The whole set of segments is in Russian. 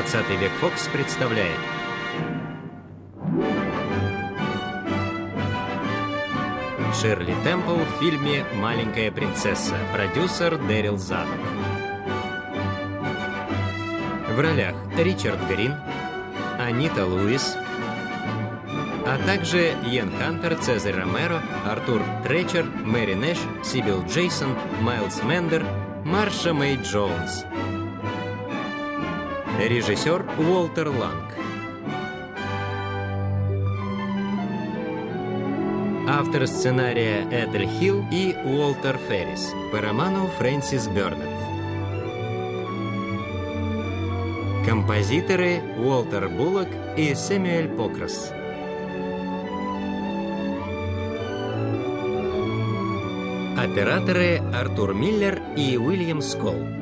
20 век Фокс представляет Ширли Темпл в фильме «Маленькая принцесса», продюсер Дэрил Задок. В ролях Ричард Грин, Анита Луис, а также Йен Хантер, Цезарь Ромеро, Артур Тречер, Мэри Нэш, Сибил Джейсон, Майлз Мендер, Марша Мэй Джонс. Режиссер Уолтер Ланг. Автор сценария Эдель Хилл и Уолтер Феррис по роману Фрэнсис Бёрнетт. Композиторы Уолтер Буллок и Сэмюэль Покрас. Операторы Артур Миллер и Уильям Сколл.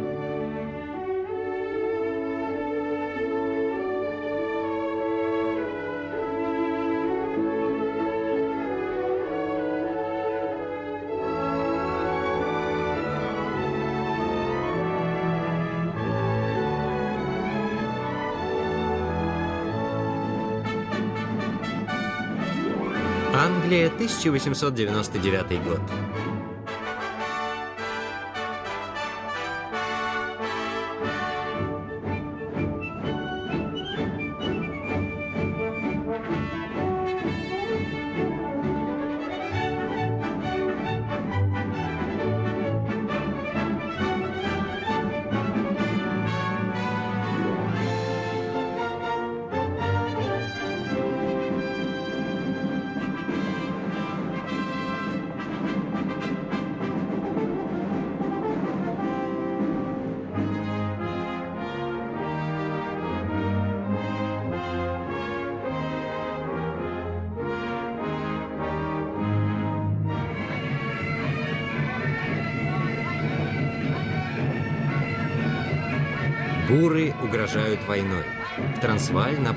1899 год.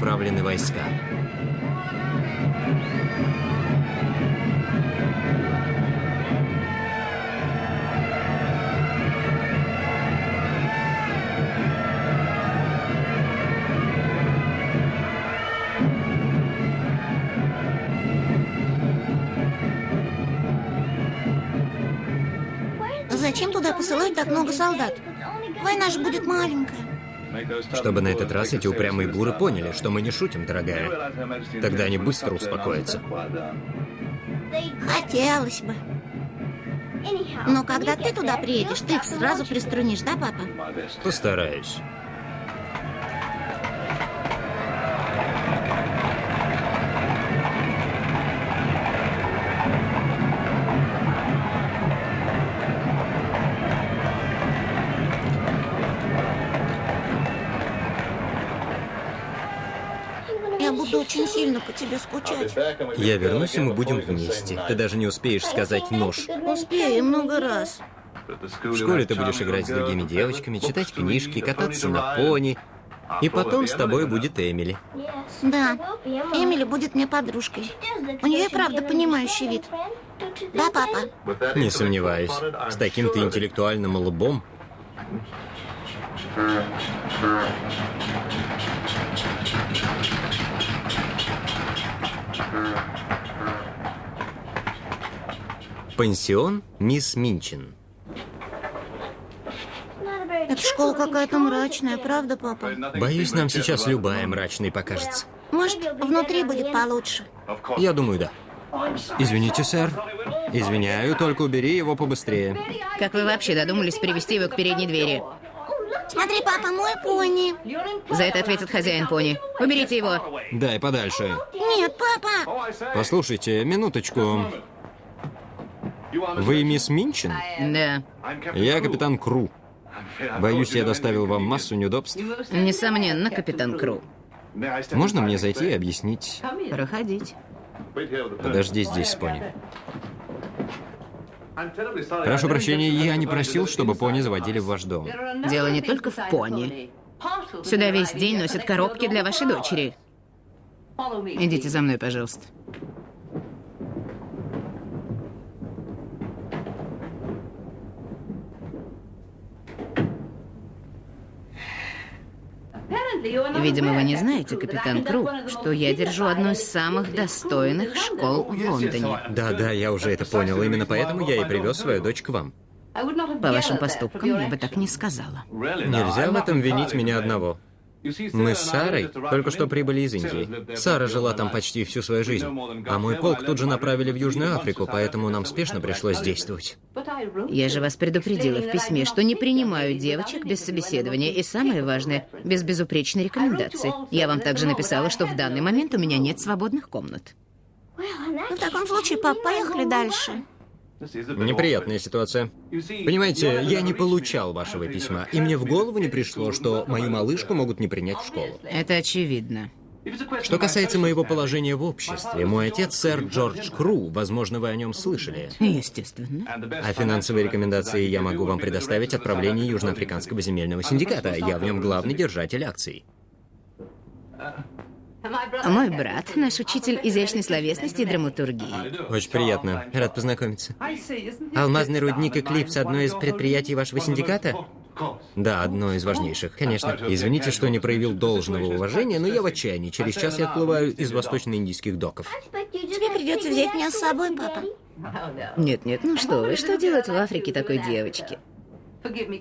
Направлены войска. Зачем туда посылать так много солдат? Война же будет маленькая. Чтобы на этот раз эти упрямые буры поняли, что мы не шутим, дорогая. Тогда они быстро успокоятся. Хотелось бы. Но когда ты туда приедешь, ты их сразу приструнишь, да, папа? Постараюсь. По тебе скучать. Я вернусь, и мы будем вместе. Ты даже не успеешь сказать «нож». Успею много раз. В школе ты будешь играть с другими девочками, читать книжки, кататься на пони. И потом с тобой будет Эмили. Да, Эмили будет мне подружкой. У нее и правда понимающий вид. Да, папа? Не сомневаюсь. С таким-то интеллектуальным лбом. Пансион мисс Минчин. Эта школа какая-то мрачная, правда, папа? Боюсь, нам сейчас любая мрачной покажется. Может, внутри будет получше? Я думаю, да. Извините, сэр. Извиняю, только убери его побыстрее. Как вы вообще додумались привести его к передней двери? Смотри, папа, мой пони. За это ответит хозяин пони. Уберите его. Дай подальше. Нет, папа. Послушайте, минуточку. Вы мисс Минчин? Да. Я капитан Кру. Боюсь, я доставил вам массу неудобств. Несомненно, капитан Кру. Можно мне зайти и объяснить? Проходить. Подожди здесь, пони. Прошу прощения, я не просил, чтобы пони заводили в ваш дом. Дело не только в пони. Сюда весь день носят коробки для вашей дочери. Идите за мной, пожалуйста. Видимо, вы не знаете, капитан Кру, что я держу одну из самых достойных школ в Лондоне. Да-да, я уже это понял. Именно поэтому я и привез свою дочь к вам. По вашим поступкам я бы так не сказала. Нельзя в этом винить меня одного. Мы с Сарой только что прибыли из Индии. Сара жила там почти всю свою жизнь. А мой полк тут же направили в Южную Африку, поэтому нам спешно пришлось действовать. Я же вас предупредила в письме, что не принимаю девочек без собеседования. И самое важное, без безупречной рекомендации. Я вам также написала, что в данный момент у меня нет свободных комнат. В таком случае, пап, поехали дальше. Неприятная ситуация. Понимаете, я не получал вашего письма, и мне в голову не пришло, что мою малышку могут не принять в школу. Это очевидно. Что касается моего положения в обществе, мой отец, сэр Джордж Кру, возможно, вы о нем слышали. Естественно. А финансовые рекомендации я могу вам предоставить отправление Южноафриканского земельного синдиката. Я в нем главный держатель акций. Мой брат, наш учитель изящной словесности и драматургии. Очень приятно. Рад познакомиться. Алмазный рудник «Эклипс» — одно из предприятий вашего синдиката? Да, одно из важнейших. Конечно. Извините, что не проявил должного уважения, но я в отчаянии. Через час я отплываю из восточно-индийских доков. Тебе придется взять меня с собой, папа. Нет-нет, ну что вы, что делать в Африке такой девочке?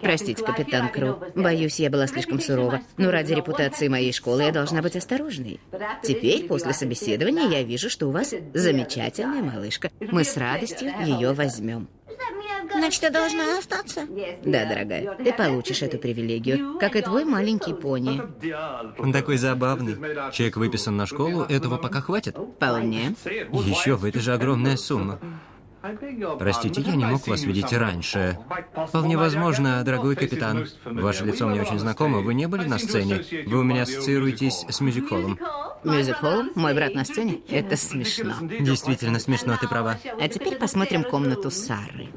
Простите, капитан Кру. Боюсь, я была слишком сурова. Но ради репутации моей школы я должна быть осторожной. Теперь, после собеседования, я вижу, что у вас замечательная малышка. Мы с радостью ее возьмем. Значит, я должна остаться? Да, дорогая, ты получишь эту привилегию, как и твой маленький пони. Он такой забавный. Чек выписан на школу, этого пока хватит? Вполне. Еще бы, это же огромная сумма. Простите, я не мог вас видеть раньше. Вполне возможно, дорогой капитан. Ваше лицо мне очень знакомо. Вы не были на сцене? Вы у меня ассоциируетесь с мюзик-холлом. Мюзик-холл? Мой брат на сцене? Это смешно. Действительно смешно, ты права. А теперь посмотрим комнату Сары.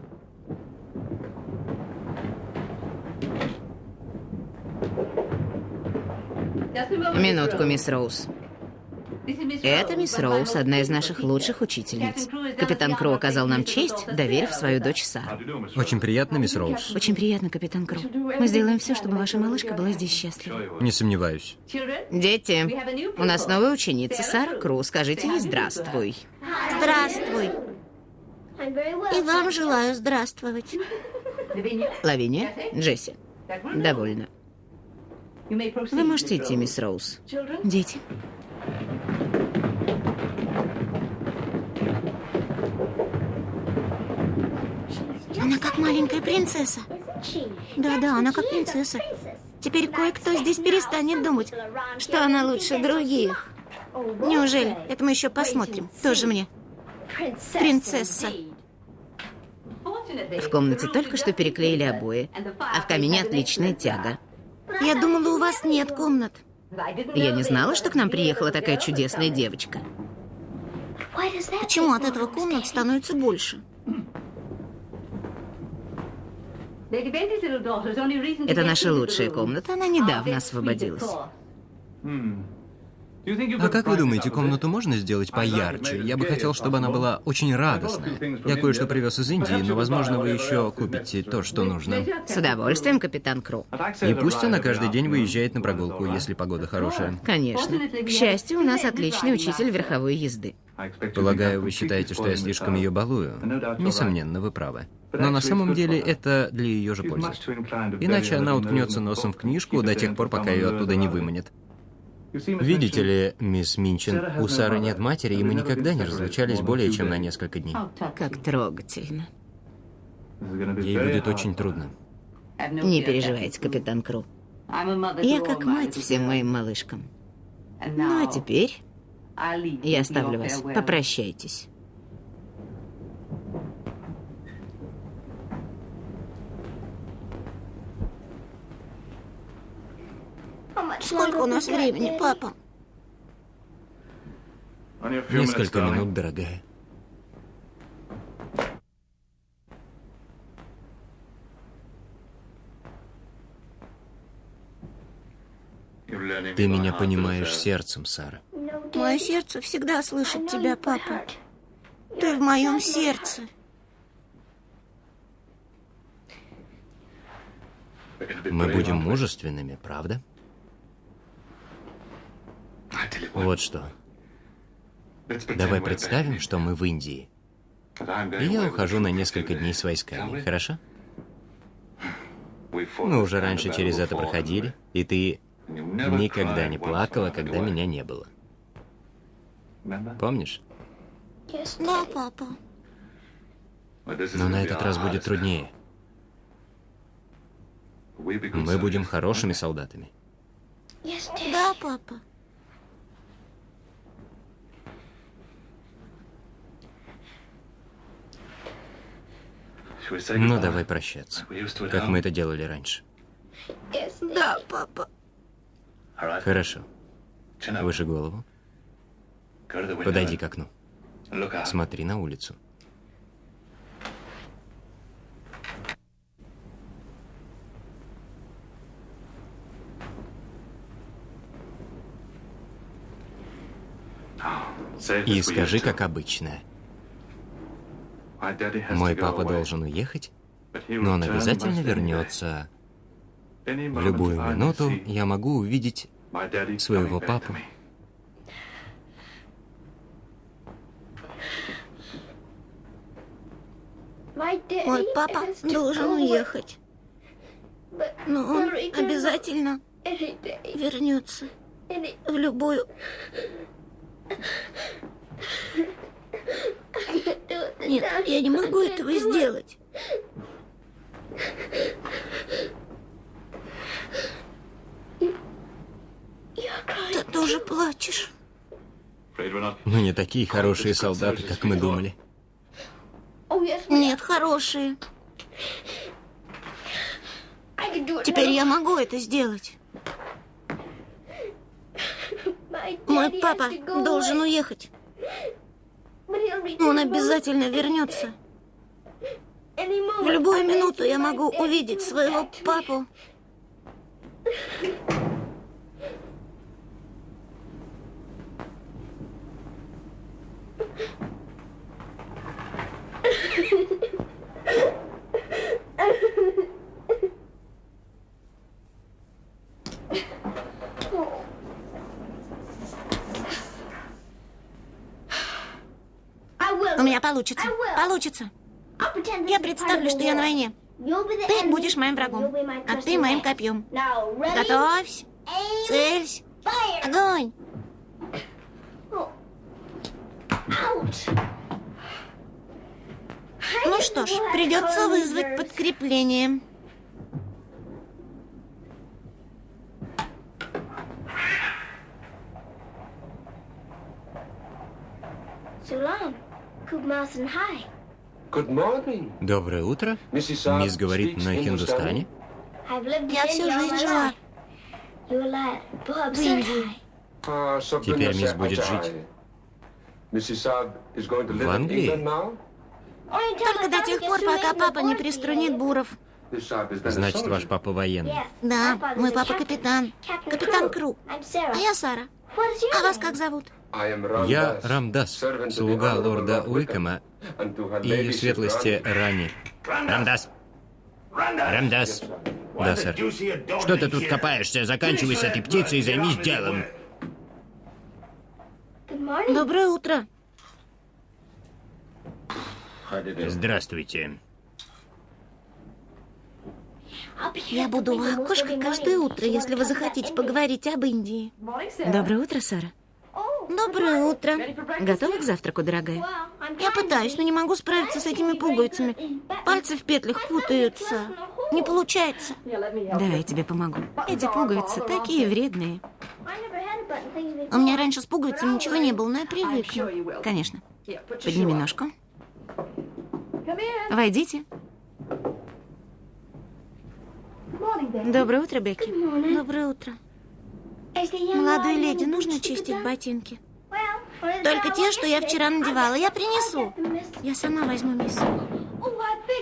Минутку, мисс Роуз. Это мисс Роуз, одна из наших лучших учительниц. Капитан Кро оказал нам честь, доверив свою дочь Сару. Очень приятно, мисс Роуз. Очень приятно, капитан Кро. Мы сделаем все, чтобы ваша малышка была здесь счастлива. Не сомневаюсь. Дети, у нас новая ученица Сара Кру. Скажите ей здравствуй. Здравствуй. И вам желаю здравствовать. Лавиния, Джесси. Довольно. Вы можете идти, мисс Роуз. Дети. Она как маленькая принцесса. Да-да, она как принцесса. Теперь кое-кто здесь перестанет думать, что она лучше других. Неужели? Это мы еще посмотрим. Тоже мне. Принцесса. В комнате только что переклеили обои, а в камине отличная тяга. Я думала, у вас нет комнат. Я не знала, что к нам приехала такая чудесная девочка. Почему от этого комнат становится больше? Это наша лучшая комната, она недавно освободилась. А как вы думаете, комнату можно сделать поярче? Я бы хотел, чтобы она была очень радостная. Я кое-что привез из Индии, но, возможно, вы еще купите то, что нужно. С удовольствием, капитан Кру. И пусть она каждый день выезжает на прогулку, если погода хорошая. Конечно. К счастью, у нас отличный учитель верховой езды. Полагаю, вы считаете, что я слишком ее балую? Несомненно, вы правы. Но на самом деле это для ее же пользы. Иначе она уткнется носом в книжку до тех пор, пока ее оттуда не выманит. Видите ли, мисс Минчин, у Сары нет матери, и мы никогда не разлучались более чем на несколько дней. Как трогательно. Ей будет очень трудно. Не переживайте, капитан Кру. Я как мать всем моим малышкам. Ну а теперь я оставлю вас. Попрощайтесь. Сколько у нас времени, папа? Несколько минут, дорогая. Ты меня понимаешь сердцем, Сара. Мое сердце всегда слышит тебя, папа. Ты в моем сердце. Мы будем мужественными, правда? Вот что. Давай представим, что мы в Индии. И я ухожу на несколько дней с войсками, хорошо? Мы уже раньше через это проходили, и ты никогда не плакала, когда меня не было. Помнишь? Да, папа. Но на этот раз будет труднее. Мы будем хорошими солдатами. Да, папа. Ну, давай прощаться, как мы это делали раньше. Да, папа. Хорошо. Выше голову. Подойди к окну. Смотри на улицу. И скажи, как обычно. Мой папа должен уехать, но он обязательно вернется. В любую минуту я могу увидеть своего папу. Мой папа должен уехать. Но он обязательно вернется в любую... Нет, я не могу этого сделать. Ты тоже плачешь. Мы не такие хорошие солдаты, как мы думали. Нет, хорошие. Теперь я могу это сделать. Мой папа должен уехать. Он обязательно вернется. В любую минуту я могу увидеть своего папу. У меня получится. Получится. Я представлю, что я на войне. Ты будешь моим врагом, а ты моим копьем. Готовься. Целься. Огонь. Ну что ж, придется вызвать подкрепление. Доброе утро. Мисс говорит на хиндустане. Я всю жизнь жила в Индии. Теперь мисс будет жить в Англии. Только до тех пор, пока папа не приструнит буров. Значит, ваш папа военный. Да, мой папа капитан. Капитан Кру. А я Сара. А вас как зовут? Я Рамдас, слуга лорда Уикэма и ее светлости Рани. Рамдас! Рамдас! Да, сэр. Что ты тут копаешься? Заканчивай с этой птицей и займись делом. Доброе утро. Здравствуйте. Я буду у окошка каждое утро, если вы захотите поговорить об Индии. Доброе утро, Сара. Доброе утро. Готова к завтраку, дорогая? Я пытаюсь, но не могу справиться с этими пуговицами. Пальцы в петлях путаются. Не получается. Да, я тебе помогу. Эти пуговицы такие вредные. У меня раньше с пуговицами ничего не было, но я привыкну. Конечно. Подними ножку. Войдите. Доброе утро, Бекки. Доброе утро. Молодой леди, нужно чистить ботинки? Только те, что я вчера надевала. Я принесу. Я сама возьму, мисс.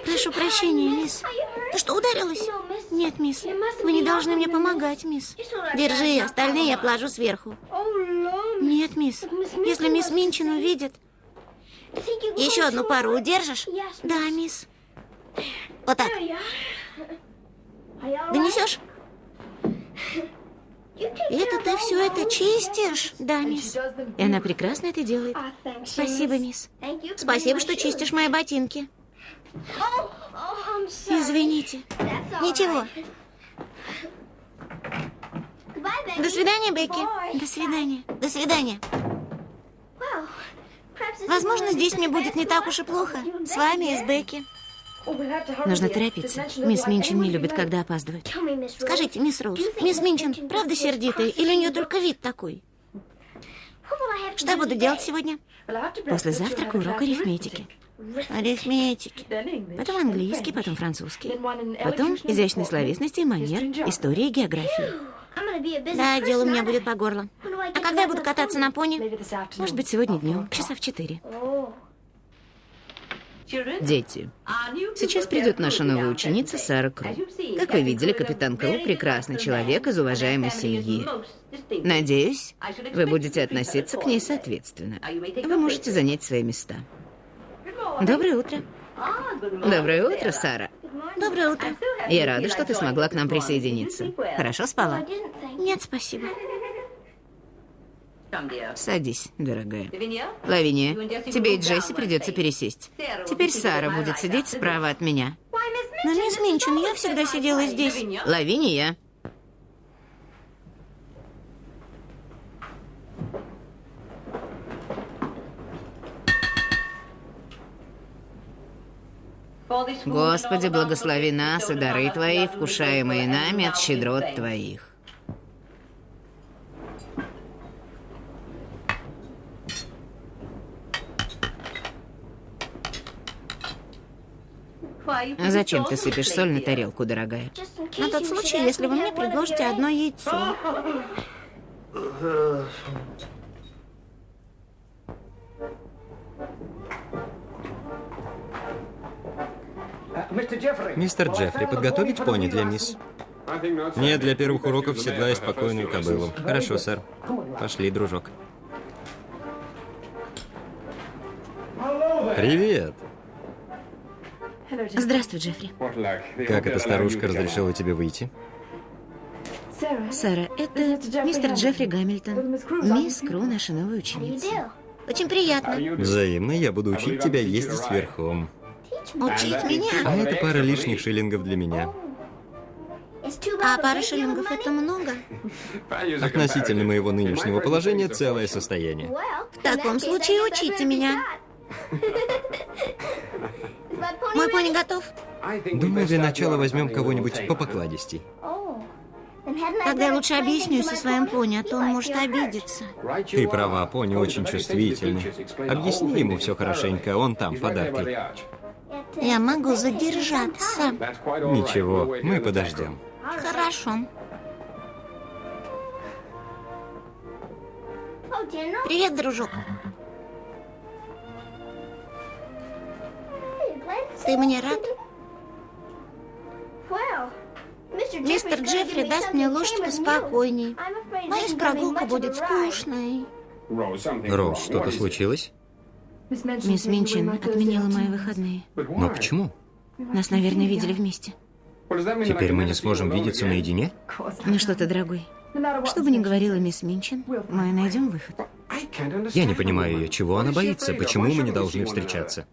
Прошу прощения, мисс. Ты что, ударилась? Нет, мисс. Вы не должны мне помогать, мисс. Держи, остальные я положу сверху. Нет, мисс. Если мисс Минчин увидит... Еще одну пару удержишь? Да, мисс. Вот так. Донесешь? Это ты все это чистишь? Да, мисс. И она прекрасно это делает. Спасибо, мисс. Спасибо, что чистишь мои ботинки. Извините. Ничего. До свидания, Бекки. До свидания. До свидания. Возможно, здесь мне будет не так уж и плохо. С вами и с Бекки. Нужно торопиться. Мисс Минчин не любит, когда опаздывает. Скажите, мисс Роуз, мисс Минчин правда сердитая или у нее только вид такой? Что буду делать сегодня? После завтрака урок арифметики. Арифметики. Потом английский, потом французский. Потом изящной словесности манер, истории географии. Да, дело у меня будет по горло. А когда я буду кататься на пони? Может быть, сегодня днем, часа в четыре. Дети, сейчас придет наша новая ученица Сара Кру. Как вы видели, капитан Кру – прекрасный человек из уважаемой семьи. Надеюсь, вы будете относиться к ней соответственно. Вы можете занять свои места. Доброе утро. Доброе утро, Сара. Доброе утро. Я рада, что ты смогла к нам присоединиться. Хорошо спала? Нет, спасибо. Садись, дорогая. Лавиния, тебе и Джесси придется пересесть. Теперь Сара будет сидеть справа от меня. Но, мисс Минчин, я всегда сидела здесь. Лавиния. Господи, благослови нас и дары Твои, вкушаемые нами от щедрот Твоих. Зачем ты сыпешь соль на тарелку, дорогая? На тот случай, если вы мне предложите одно яйцо. Мистер Джеффри, подготовить пони для мисс? Нет, для первых уроков седлай спокойную кобылу. Хорошо, сэр. Пошли, дружок. Привет. Здравствуй, Джеффри. Как эта старушка разрешила тебе выйти? Сара, это мистер Джеффри Гамильтон. Мисс Кру, наша новая ученица. Очень приятно. Взаимно, я буду учить тебя ездить верхом. Учить А меня? это пара лишних шиллингов для меня. А пара шиллингов это много? Относительно моего нынешнего положения целое состояние. В таком случае учите меня. Мой пони готов? Думаю, для начала возьмем кого-нибудь по покладистей. Тогда я лучше объясню со своим пони, а то он может обидеться. Ты права, пони очень чувствительный. Объясни ему все хорошенько, он там, подарки. Я могу задержаться. Ничего, мы подождем. Хорошо. Привет, дружок. Ты мне рад? Мистер Джеффри даст мне лошадь поспокойней. Боюсь, прогулка будет скучной. Роуз, что-то случилось? Мисс Минчин отменила мои выходные. Но почему? Нас, наверное, видели вместе. Теперь мы не сможем видеться наедине? Ну что ты, дорогой, что бы ни говорила мисс Минчин, мы найдем выход. Я не понимаю ее, чего она боится, почему мы не должны встречаться.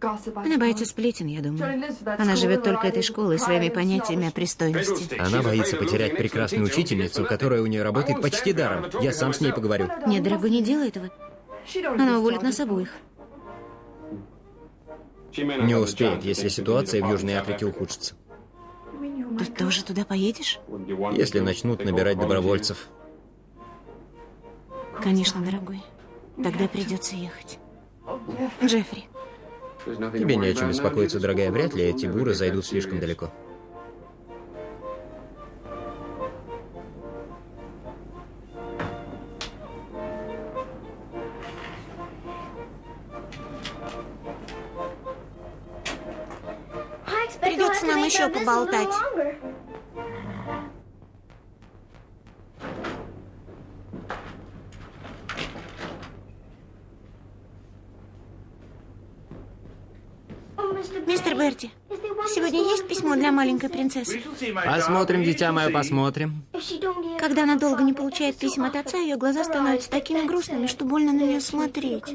Она боится сплетен, я думаю. Она живет только этой школой, своими понятиями о пристойности. Она боится потерять прекрасную учительницу, которая у нее работает почти даром. Я сам с ней поговорю. Нет, дорогой, не делай этого. Она уволит нас обоих. Не успеет, если ситуация в Южной Африке ухудшится. Ты тоже туда поедешь? Если начнут набирать добровольцев. Конечно, дорогой. Тогда придется ехать. Джеффри, Тебе не о чем беспокоиться, дорогая. Вряд ли эти буры зайдут слишком далеко. Придется нам еще поболтать. Мистер Берти, Сегодня есть письмо для маленькой принцессы? Посмотрим, дитя мое, посмотрим. Когда она долго не получает писем от отца, ее глаза становятся такими грустными, что больно на нее смотреть.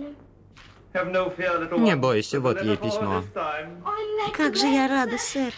Не бойся, вот ей письмо. Как же я рада, сэр.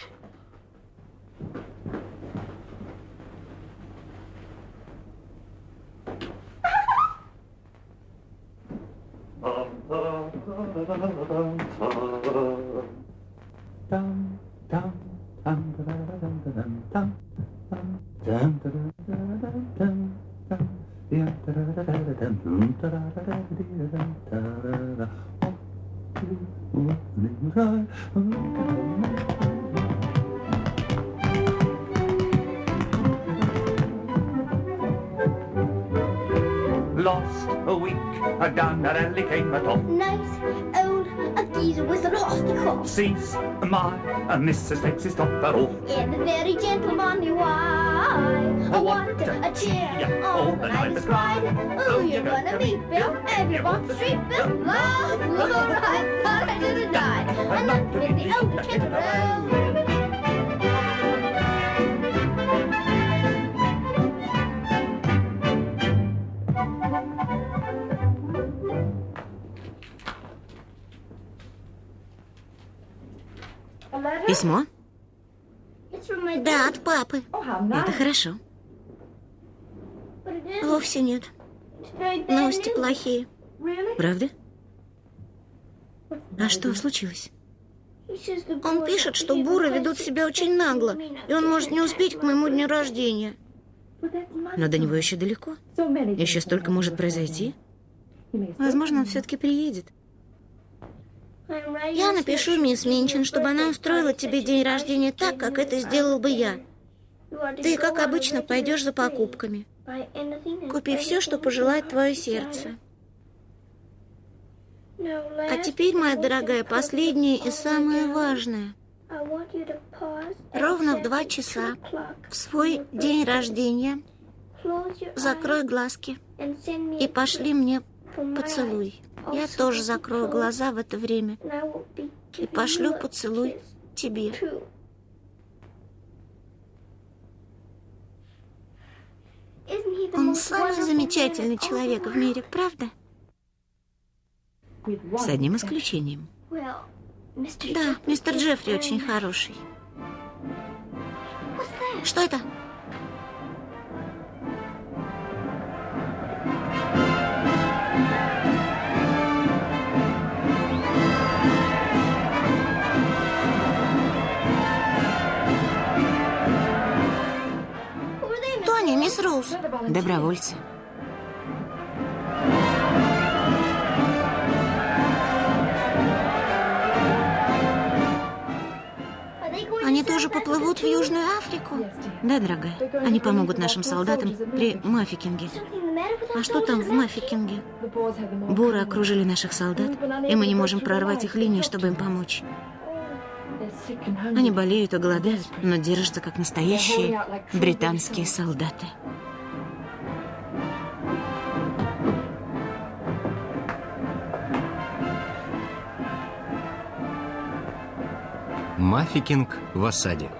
at all. Nice old a geezer with a lost cause. Sees my a Mrs. Takes his top at all. Yeah, the very gentlemanly wife. Oh, what a, a cheer. Yeah, all, the night is cried. Oh, you're gonna, gonna meet Bill. the street Bill. Love, love, all right, thought I didn't die. And not with the old gentleman. Письмо? Да, от папы. Это хорошо. Вовсе нет. Новости плохие. Правда? А что случилось? Он пишет, что буры ведут себя очень нагло, и он может не успеть к моему дню рождения. Но до него еще далеко. Еще столько может произойти. Возможно, он все-таки приедет. Я напишу мисс Минчин, чтобы она устроила тебе день рождения так, как это сделал бы я. Ты, как обычно, пойдешь за покупками. Купи все, что пожелает твое сердце. А теперь, моя дорогая, последнее и самое важное. Ровно в два часа в свой день рождения закрой глазки и пошли мне поцелуй. Я тоже закрою глаза в это время и пошлю поцелуй тебе. Он самый замечательный человек в мире, правда? С одним исключением. Да, мистер Джеффри очень хороший. Что это? Тони, мисс Роуз. Добровольцы. Они тоже поплывут в? Южную Африку? Да, дорогая. Они помогут нашим солдатам при Мафикинге. А что там в? Мафикинге? Буры окружили наших солдат, и мы не можем прорвать их линии, чтобы им помочь. Они болеют и голодают, но держатся как настоящие британские солдаты. Мафикинг в осаде.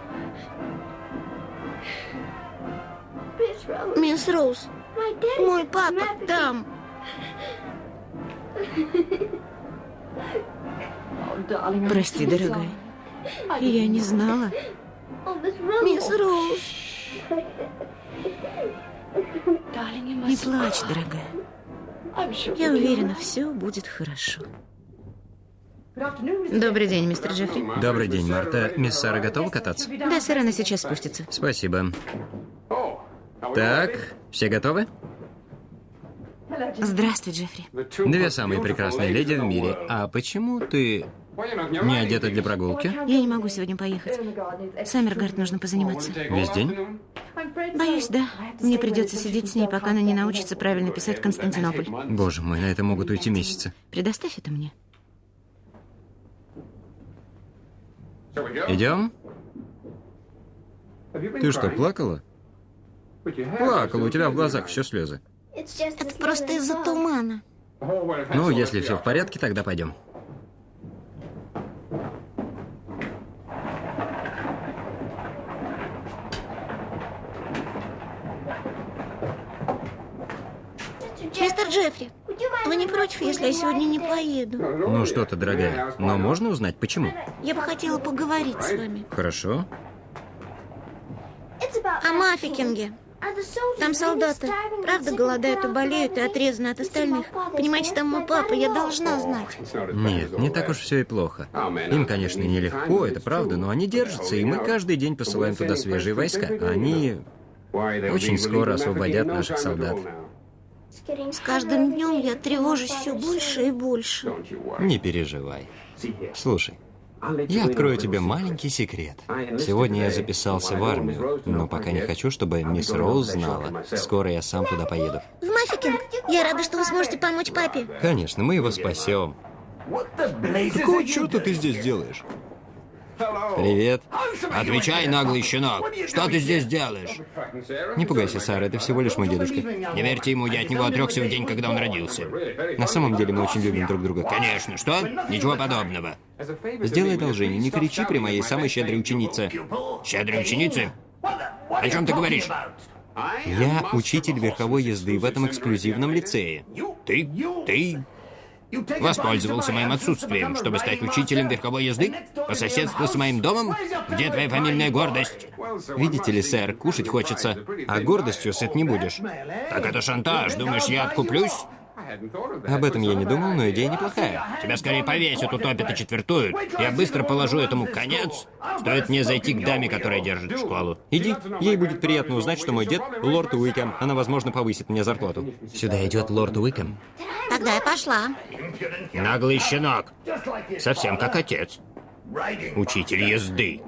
Мисс Роуз, мой папа там. Прости, дорогая. Я не знала. Мисс Роуз. Не плачь, дорогая. Я уверена, все будет хорошо. Добрый день, мистер Джеффри. Добрый день, Марта. Мисс Сара готова кататься? Да, сэр, она сейчас спустится. Спасибо. Так, все готовы? Здравствуй, Джеффри. Две самые прекрасные леди в мире. А почему ты не одета для прогулки? Я не могу сегодня поехать. Саммергард нужно позаниматься. Весь день? Боюсь, да. Мне придется сидеть с ней, пока она не научится правильно писать Константинополь. Боже мой, на это могут уйти месяцы. Предоставь это мне. Идем? Ты что, плакала? Плакала, у тебя в глазах еще слезы. Это просто из-за тумана. Ну, если все в порядке, тогда пойдем. Против, если я сегодня не поеду? Ну что ты, дорогая, но можно узнать, почему? Я бы хотела поговорить с вами. Хорошо. О Мафикинге. Там солдаты, правда, голодают и болеют и отрезаны от остальных. Понимаете, там мой папа, я должна знать. Нет, не так уж все и плохо. Им, конечно, нелегко, это правда, но они держатся, и мы каждый день посылаем туда свежие войска. Они очень скоро освободят наших солдат. С каждым днем я тревожусь все больше и больше. Не переживай. Слушай, я открою тебе маленький секрет. Сегодня я записался в армию, но пока не хочу, чтобы мисс Роуз знала. Скоро я сам туда поеду. В Мафикинг? Я рада, что вы сможете помочь папе. Конечно, мы его спасем. Какого черта ты здесь делаешь? Привет. Отвечай, наглый щенок. Что ты здесь делаешь? Не пугайся, Сара, это всего лишь мой дедушка. Не верьте ему, я от него отрекся в день, когда он родился. На самом деле мы очень любим друг друга. Конечно, что? Ничего подобного. Сделай одолжение, не кричи при моей самой щедрой ученице. Щедрой ученицы? О чем ты говоришь? Я учитель верховой езды в этом эксклюзивном лицее. Ты? Ты? Воспользовался моим отсутствием, чтобы стать учителем верховой езды? По соседству с моим домом? Где твоя фамильная гордость? Видите ли, сэр, кушать хочется, а гордостью сыт не будешь. Так это шантаж. Думаешь, я откуплюсь? Об этом я не думал, но идея неплохая. Тебя скорее повесят, утопят и четвертуют. Я быстро положу этому конец. Стоит мне зайти к даме, которая держит школу. Иди, ей будет приятно узнать, что мой дед — лорд Уикэм. Она, возможно, повысит мне зарплату. Сюда идет лорд Уикэм. Тогда я пошла. Наглый щенок. Совсем как отец. Учитель езды.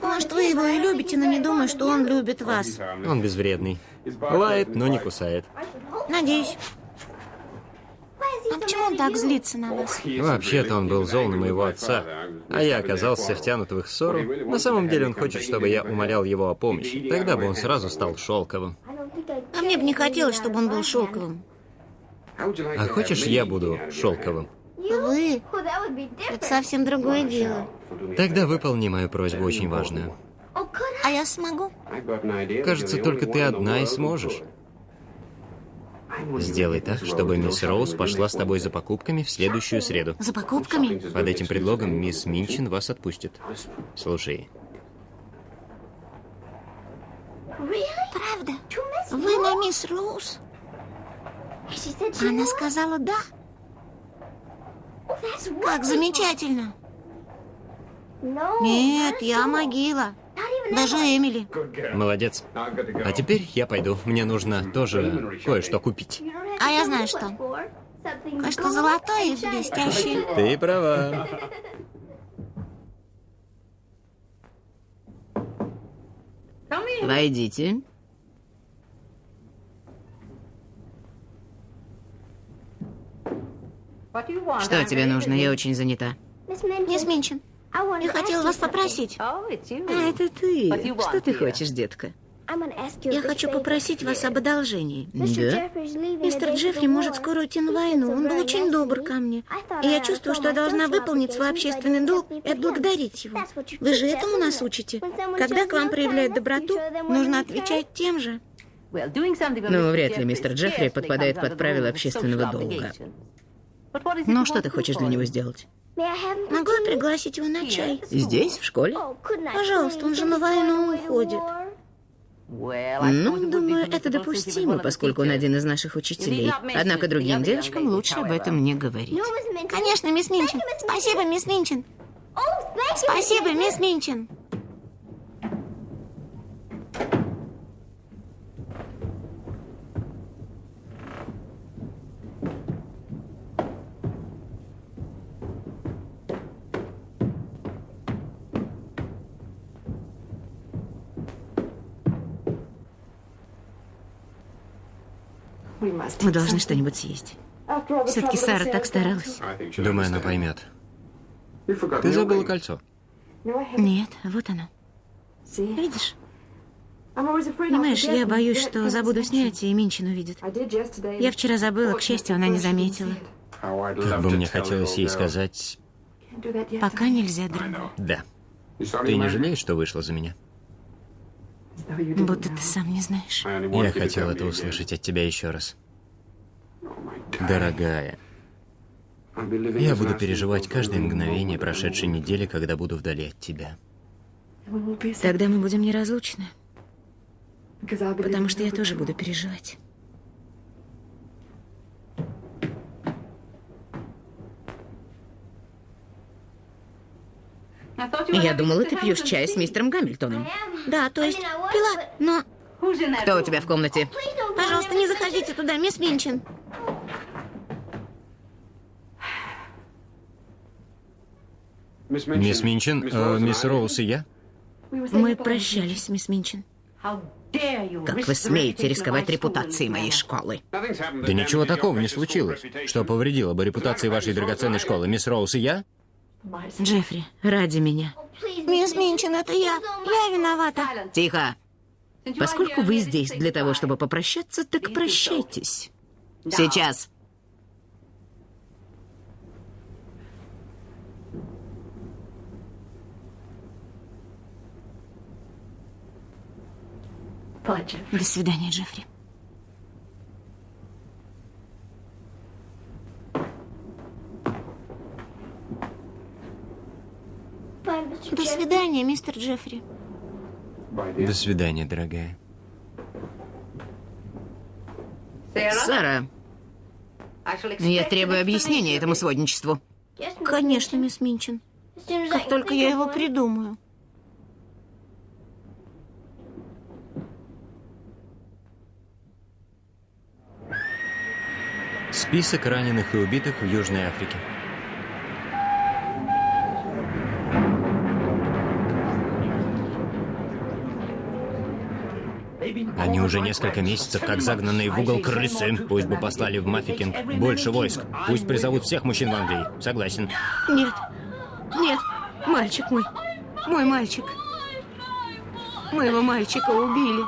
Может, вы его и любите, но не думаю, что он любит вас. Он безвредный. Лает, но не кусает. Надеюсь. А почему он так злится на вас? Вообще-то он был зол на моего отца, а я оказался втянут в их ссору. На самом деле он хочет, чтобы я умолял его о помощи. Тогда бы он сразу стал шелковым. А мне бы не хотелось, чтобы он был шелковым. А хочешь, я буду шелковым? Вы? Это совсем другое дело. Тогда выполни мою просьбу, очень важную. А я смогу? Кажется, только ты одна и сможешь. Сделай так, чтобы мисс Роуз пошла с тобой за покупками в следующую среду. За покупками? Под этим предлогом мисс Минчин вас отпустит. Слушай, Правда? Вы на мисс Роуз? Она сказала да. Как замечательно. Нет, я могила. Даже Эмили. молодец. А теперь я пойду. Мне нужно тоже кое-что купить. А я знаю что. Кое-что золотое и блестящее. Ты права. Войдите. Что тебе нужно? Я очень занята. Мисс Минчин, я хотела вас попросить. А, это ты. Что ты хочешь, детка? Я хочу попросить вас об одолжении. Да? Мистер Джеффри может скоро уйти на войну. Он был очень добр ко мне. И я чувствую, что я должна выполнить свой общественный долг и отблагодарить его. Вы же этому нас учите. Когда к вам проявляют доброту, нужно отвечать тем же. Ну, вряд ли мистер Джеффри подпадает под правила общественного долга. Ну, что ты хочешь для него сделать? Могу я пригласить его на чай? Здесь, в школе? Пожалуйста, он же на войну уходит. Ну, думаю, это допустимо, поскольку он один из наших учителей. Однако другим девочкам лучше об этом не говорить. Конечно, мисс Минчин. Спасибо, мисс Минчин. Спасибо, мисс Минчин. Мы должны что-нибудь съесть. Все-таки Сара так старалась. Думаю, она поймет. Ты забыла кольцо. Нет, вот оно. Видишь? Понимаешь, я боюсь, что забуду снять, и Минчин увидит. Я вчера забыла, к счастью, она не заметила. Как бы мне хотелось ей сказать... Пока нельзя, дорогой. Да. Ты не жалеешь, что вышла за меня? Будто ты сам не знаешь. Я хотел это услышать от тебя еще раз. Дорогая, я буду переживать каждое мгновение прошедшей недели, когда буду вдали от тебя. Тогда мы будем неразлучны. Потому что я тоже буду переживать. Я думала, ты пьешь чай с мистером Гамильтоном. Да, то есть пила, но... Кто у тебя в комнате? Пожалуйста, не заходите туда, мисс Минчин. Мисс Минчин, э, мисс Роуз и я? Мы прощались, мисс Минчин. Как вы смеете рисковать репутацией моей школы? Да ничего такого не случилось. Что повредило бы репутации вашей драгоценной школы, мисс Роуз и я? Джеффри, ради меня. Мисс Минчин, это я. Я виновата. Тихо! Поскольку вы здесь для того, чтобы попрощаться, так прощайтесь. Сейчас. До свидания, Джеффри. До свидания, мистер Джеффри. До свидания, дорогая. Сара, я требую объяснения этому сводничеству. Конечно, мисс Минчин. Как только я его придумаю. Список раненых и убитых в Южной Африке. Они уже несколько месяцев как загнанные в угол крысы. Пусть бы послали в Мафикинг больше войск. Пусть призовут всех мужчин в Англии. Согласен. Нет. Нет. Мальчик мой. Мой мальчик. Моего мальчика убили.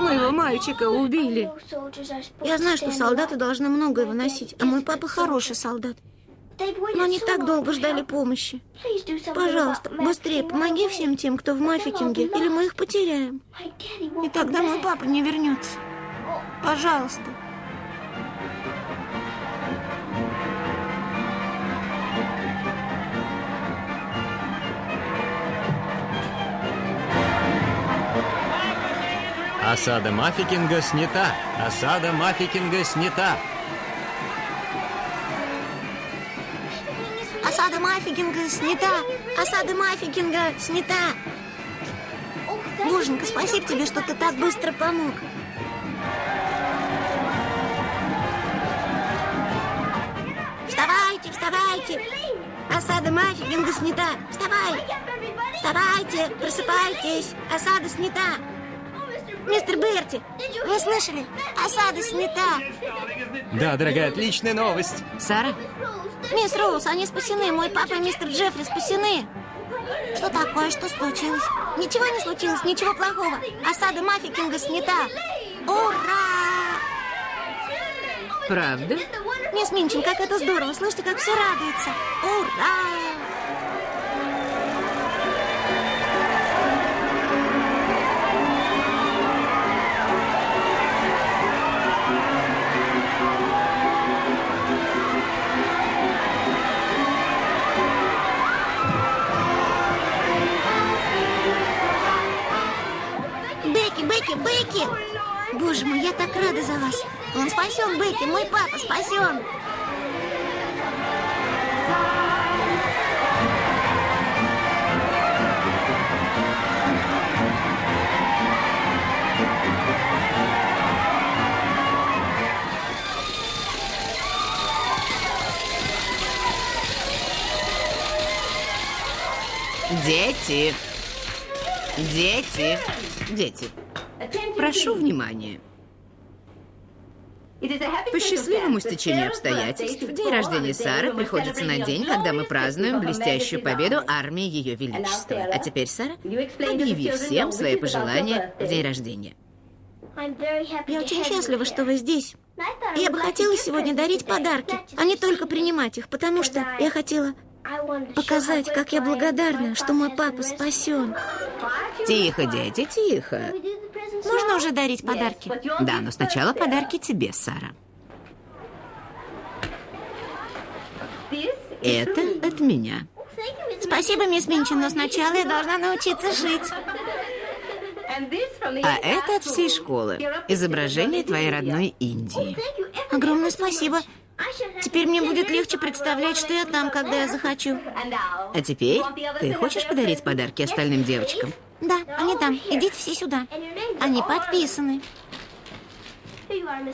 Моего мальчика убили. Я знаю, что солдаты должны многое выносить, а мой папа хороший солдат. Но они так долго ждали помощи. Пожалуйста, быстрее помоги всем тем, кто в Мафикинге, или мы их потеряем. И тогда мой папа не вернется. Пожалуйста. Осада Мафикинга снята. Осада Мафикинга снята. Осада Мафикинга снята. Осада Мафикинга снята. Боженька, спасибо тебе, что ты так быстро помог. Вставайте, вставайте. Осада Мафикинга снята. Вставай. Вставайте, просыпайтесь. Осада снята. Мистер Берти, вы слышали? Осада снята. Да, дорогая, отличная новость. Сара, Мисс Роуз, они спасены. Мой папа и мистер Джеффри спасены. Что такое? Что случилось? Ничего не случилось, ничего плохого. Осада Мафикинга снята. Ура! правда? Мисс Минчин, как это здорово. Слышите, как все радуются. Ура! Бекки, Бекки! Боже мой, я так рада за вас. Он спасен, Бекки, мой папа спасен. Дети! Дети! Дети! Прошу внимания. По счастливому стечению обстоятельств, день рождения Сары приходится на день, когда мы празднуем блестящую победу армии Ее Величества. А теперь, Сара, объяви всем свои пожелания в день рождения. Я очень счастлива, что вы здесь. Я бы хотела сегодня дарить подарки, а не только принимать их, потому что я хотела Показать, как я благодарна, что мой папа спасен. Тихо, дети, тихо. Можно уже дарить подарки? Да, но сначала подарки тебе, Сара. Это от меня. Спасибо, мисс Минчин, но сначала я должна научиться шить. А это от всей школы. Изображение твоей родной Индии. Огромное спасибо. Теперь мне будет легче представлять, что я там, когда я захочу. А теперь ты хочешь подарить подарки остальным девочкам? Да, они там. Идите все сюда. Они подписаны.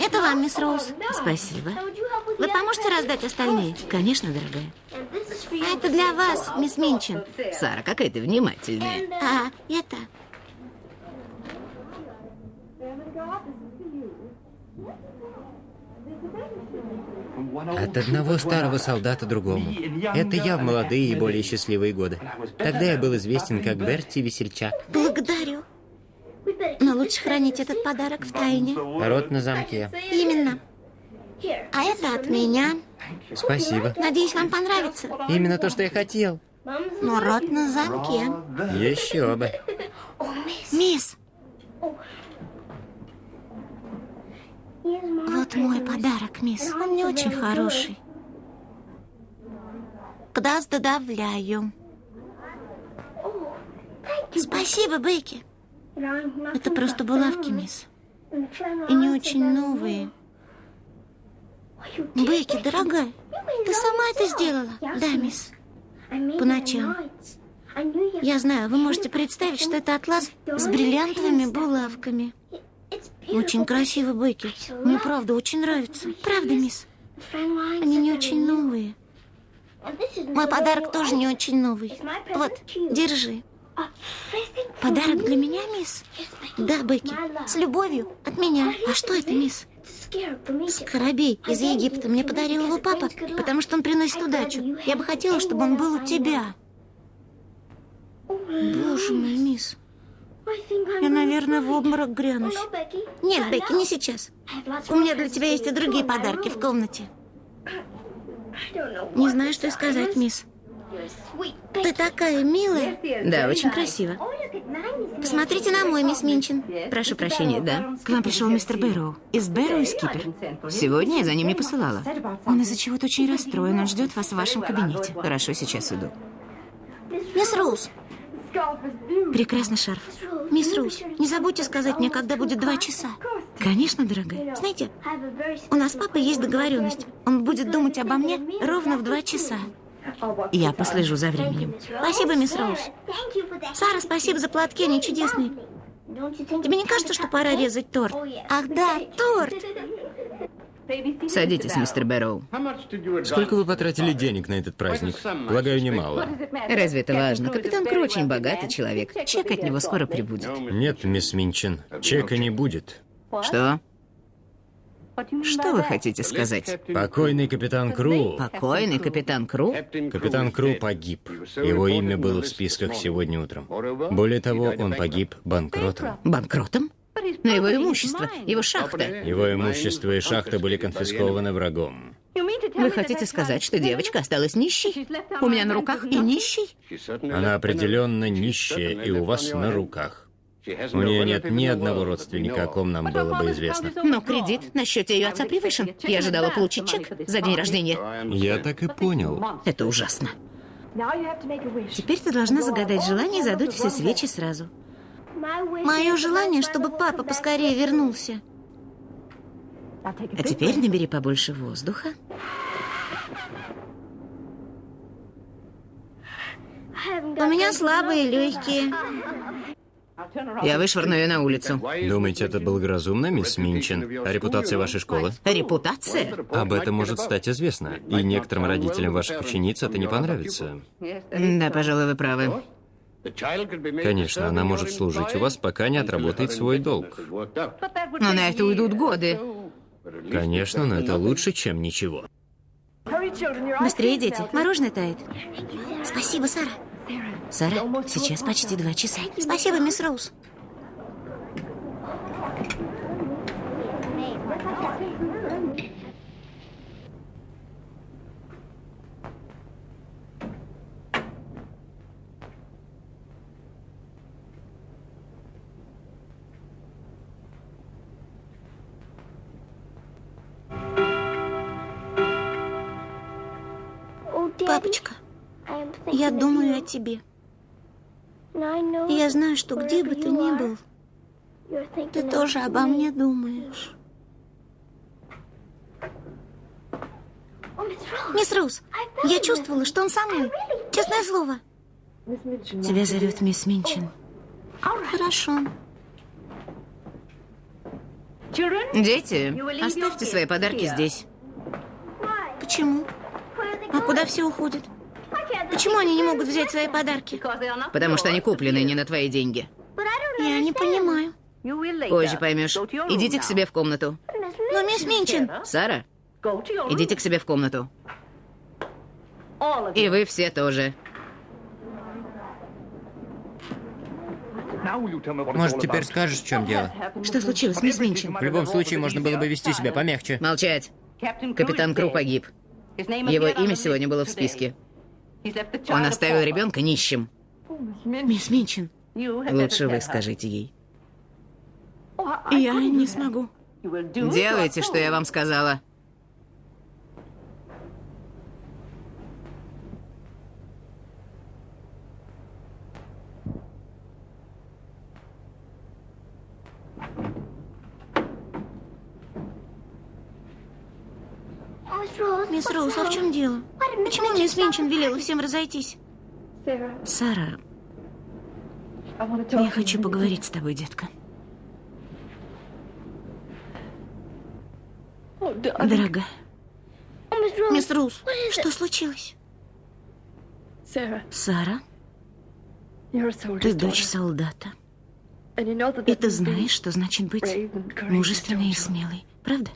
Это вам, мисс Роуз. Спасибо. Вы поможете раздать остальные? Конечно, дорогая. А это для вас, мисс Минчин. Сара, какая ты внимательная. А это... От одного старого солдата другому. Это я в молодые и более счастливые годы. Тогда я был известен как Берти Весельчак. Благодарю. Но лучше хранить этот подарок в тайне. Рот на замке. Именно. А это от меня. Спасибо. Надеюсь, вам понравится. Именно то, что я хотел. Но рот на замке. Еще бы. Мисс, вот мой подарок, мисс. Он не очень хороший. Кдас додавляю. Спасибо, Бекки. Это просто булавки, мисс. И не очень новые. Бекки, дорогая, ты сама это сделала? Да, мисс. По ночам. Я знаю, вы можете представить, что это атлас с бриллиантовыми булавками. Очень красиво, Бекки. Мне правда очень нравится. Правда, мисс? Они не очень новые. Мой подарок тоже не очень новый. Вот, держи. Подарок для меня, мисс? Да, Бекки. С любовью. От меня. А что это, мисс? Скоробей из Египта. Мне подарил его папа, потому что он приносит удачу. Я бы хотела, чтобы он был у тебя. Боже мой, мисс. Я, наверное, в обморок грянусь. Нет, Бекки, не сейчас. У меня для тебя есть и другие подарки в комнате. Не знаю, что сказать, мисс. Ты такая милая. Да, очень красиво. Посмотрите на мой, мисс Минчин. Прошу прощения, да. К нам пришел мистер Бэрроу. Из Бэрроу и Скипер. Сегодня я за ним не посылала. Он из-за чего-то очень расстроен. Он ждет вас в вашем кабинете. Хорошо, сейчас иду. Мисс Роуз, Прекрасный шарф. мисс Роуз, не забудьте сказать мне, когда будет два часа. Конечно, дорогая. Знаете, у нас с папой есть договоренность. Он будет думать обо мне ровно в два часа. Я послежу за временем. Спасибо, мисс Роуз. Сара, спасибо за платки, они чудесные. Тебе не кажется, что пора резать торт? Ах да, торт! Садитесь, мистер Бэрроу. Сколько вы потратили денег на этот праздник? Полагаю, немало. Разве это важно? Капитан Кру очень богатый человек. Чек от него скоро прибудет. Нет, мисс Минчин, чека не будет. Что? Что вы хотите сказать? Покойный капитан Кру. Покойный капитан Кру? Капитан Кру погиб. Его имя было в списках сегодня утром. Более того, он погиб банкротом. Банкротом? Но его имущество, его шахта. Его имущество и шахта были конфискованы врагом. Вы хотите сказать, что девочка осталась нищей? У меня на руках и нищей? Она определенно нищая и у вас на руках. У нее нет ни одного родственника, о ком нам было бы известно. Но кредит на счете ее отца превышен. Я ожидала получить чек за день рождения. Я так и понял. Это ужасно. Теперь ты должна загадать желание и задуть все свечи сразу. Мое желание, чтобы папа поскорее вернулся. А теперь набери побольше воздуха. У меня слабые легкие. Я вышвырну ее на улицу. Думаете, это было разумно, мисс Минчин? А репутация вашей школы? Репутация? Об этом может стать известно. И некоторым родителям ваших учениц это не понравится. Да, пожалуй, вы правы. Конечно, она может служить у вас, пока не отработает свой долг. Но на это уйдут годы. Конечно, но это лучше, чем ничего. Быстрее, дети. Мороженое тает. Спасибо, Сара. Сара, сейчас почти два часа. Спасибо, мисс Роуз. Папочка, я думаю о тебе. Я знаю, что где бы ты ни был, ты тоже обо мне думаешь. Мисс Роуз, я чувствовала, что он со мной. Честное слово. Тебя зовет мисс Минчин. Хорошо. Дети, оставьте свои подарки здесь. Почему? А куда все уходят? Почему они не могут взять свои подарки? Потому что они куплены не на твои деньги. Я не понимаю. Позже поймешь. Идите к себе в комнату. Но мисс Минчин, Сара, идите к себе в комнату. И вы все тоже. Может, теперь скажешь, в чем дело? Что случилось, мисс Минчин? В любом случае, можно было бы вести себя помягче. Молчать. Капитан Кру погиб. Его имя сегодня было в списке. Он оставил ребенка нищим. мисс Минчин, Лучше вы скажите ей. я не смогу. Делайте, что я вам сказала. Мисс Роуз, а в чем дело? Почему мисс Минчин велела всем разойтись? Сара, я хочу поговорить с тобой, детка. Дорогая, Мисс Роуз, что случилось? Сара, ты дочь солдата. И ты знаешь, что значит быть мужественной и смелой, правда?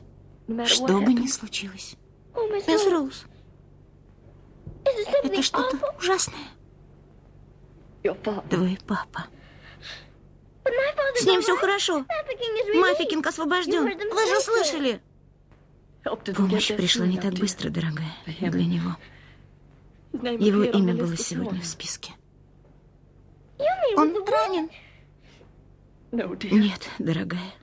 Что бы ни случилось. Мисс Роуз, это что-то ужасное. Твой папа. С ним все хорошо. Мафикинг освобожден. Вы же слышали? Помощь пришла не так быстро, дорогая, для него. Его имя было сегодня в списке. Он ранен. Нет, дорогая.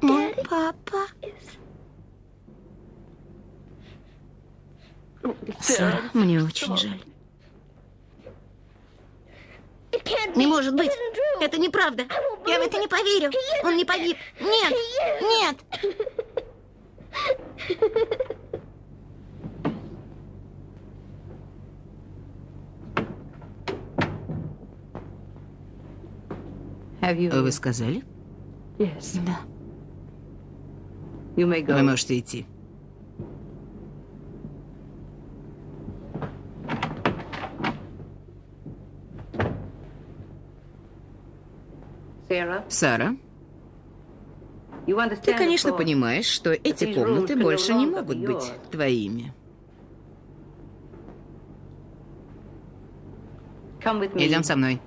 Мой папа. Сара, мне очень жаль. Не может быть. Это неправда. Я в это не поверю. Он не погиб. Нет. Нет. Вы сказали? Да. Вы можете идти. Сара, ты, конечно, понимаешь, что эти комнаты больше не могут быть твоими. Идем со мной.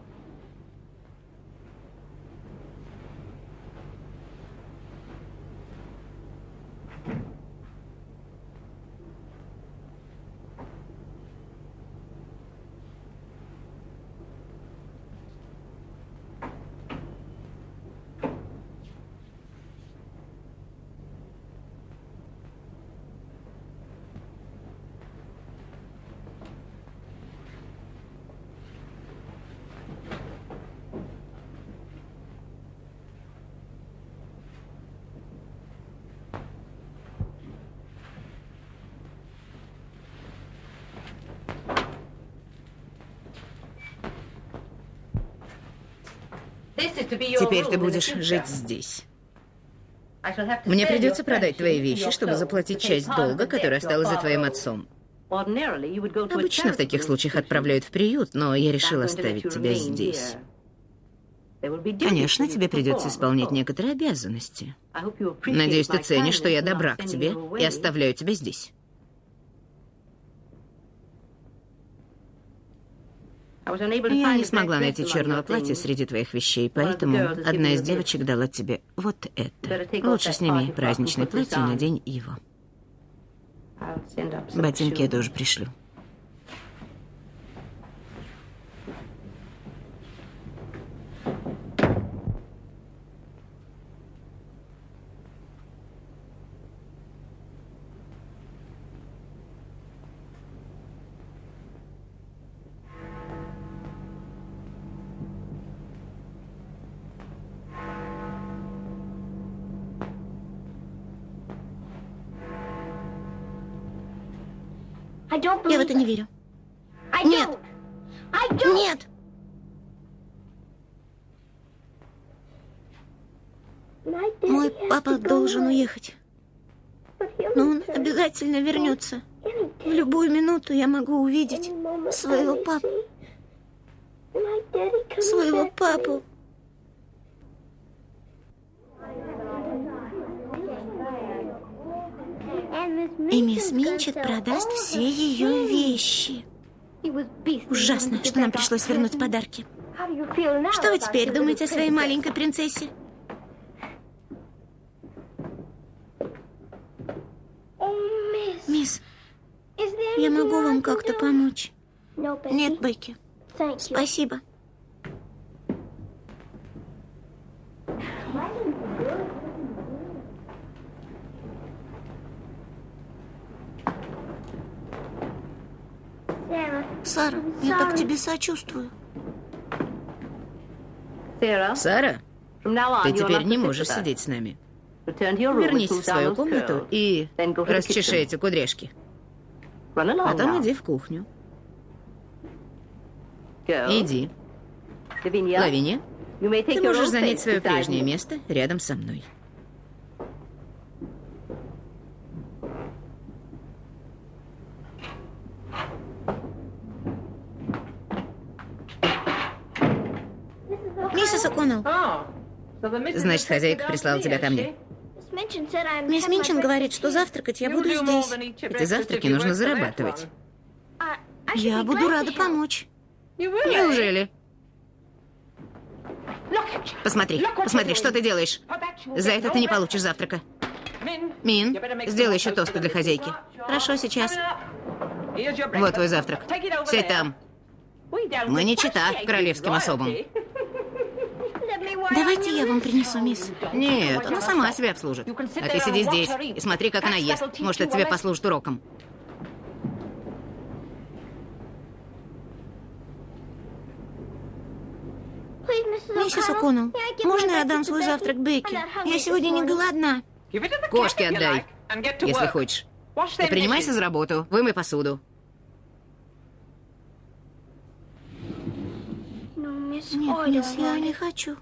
Теперь ты будешь жить здесь. Мне придется продать твои вещи, чтобы заплатить часть долга, который осталась за твоим отцом. Обычно в таких случаях отправляют в приют, но я решила оставить тебя здесь. Конечно, тебе придется исполнять некоторые обязанности. Надеюсь, ты ценишь, что я добра к тебе и оставляю тебя здесь. Я не смогла найти черного платья среди твоих вещей, поэтому одна из девочек дала тебе вот это. Лучше сними праздничное платье и надень его. Ботинки я тоже пришлю. Обязательно вернется. В любую минуту я могу увидеть своего папу. Своего папу. И мисс Минчет продаст все ее вещи. Ужасно, что нам пришлось вернуть подарки. Что вы теперь думаете о своей маленькой принцессе? Мисс, я могу вам как-то помочь? Нет, Бекки. Спасибо. Сара, я так тебе сочувствую. Сара, ты теперь не можешь сидеть с нами. Вернись в свою комнату и расчеши эти кудряшки. Потом иди в кухню. Иди. Лавиния, ты можешь занять свое прежнее место рядом со мной. Миссис О'Коннелл, Значит, хозяйка прислала тебя ко мне. Мисс Минчин говорит, что завтракать я буду здесь. Эти завтраки нужно зарабатывать. Я буду рада помочь. Неужели? Посмотри, посмотри, что ты делаешь. За это ты не получишь завтрака. Мин, сделай еще тосты для хозяйки. Хорошо, сейчас. Вот твой завтрак. Сядь там. Мы не чита королевским особам. Давайте я вам принесу, мисс. Нет, она сама себя обслужит. А ты сиди здесь и смотри, как она ест. Может, это тебе послужит уроком. Миссис О'Коннелл, можно я отдам свой завтрак Бекки? Я сегодня не голодна. Кошке отдай, если хочешь. И принимайся за работу. Вымой посуду. Нет, мисс, я не хочу.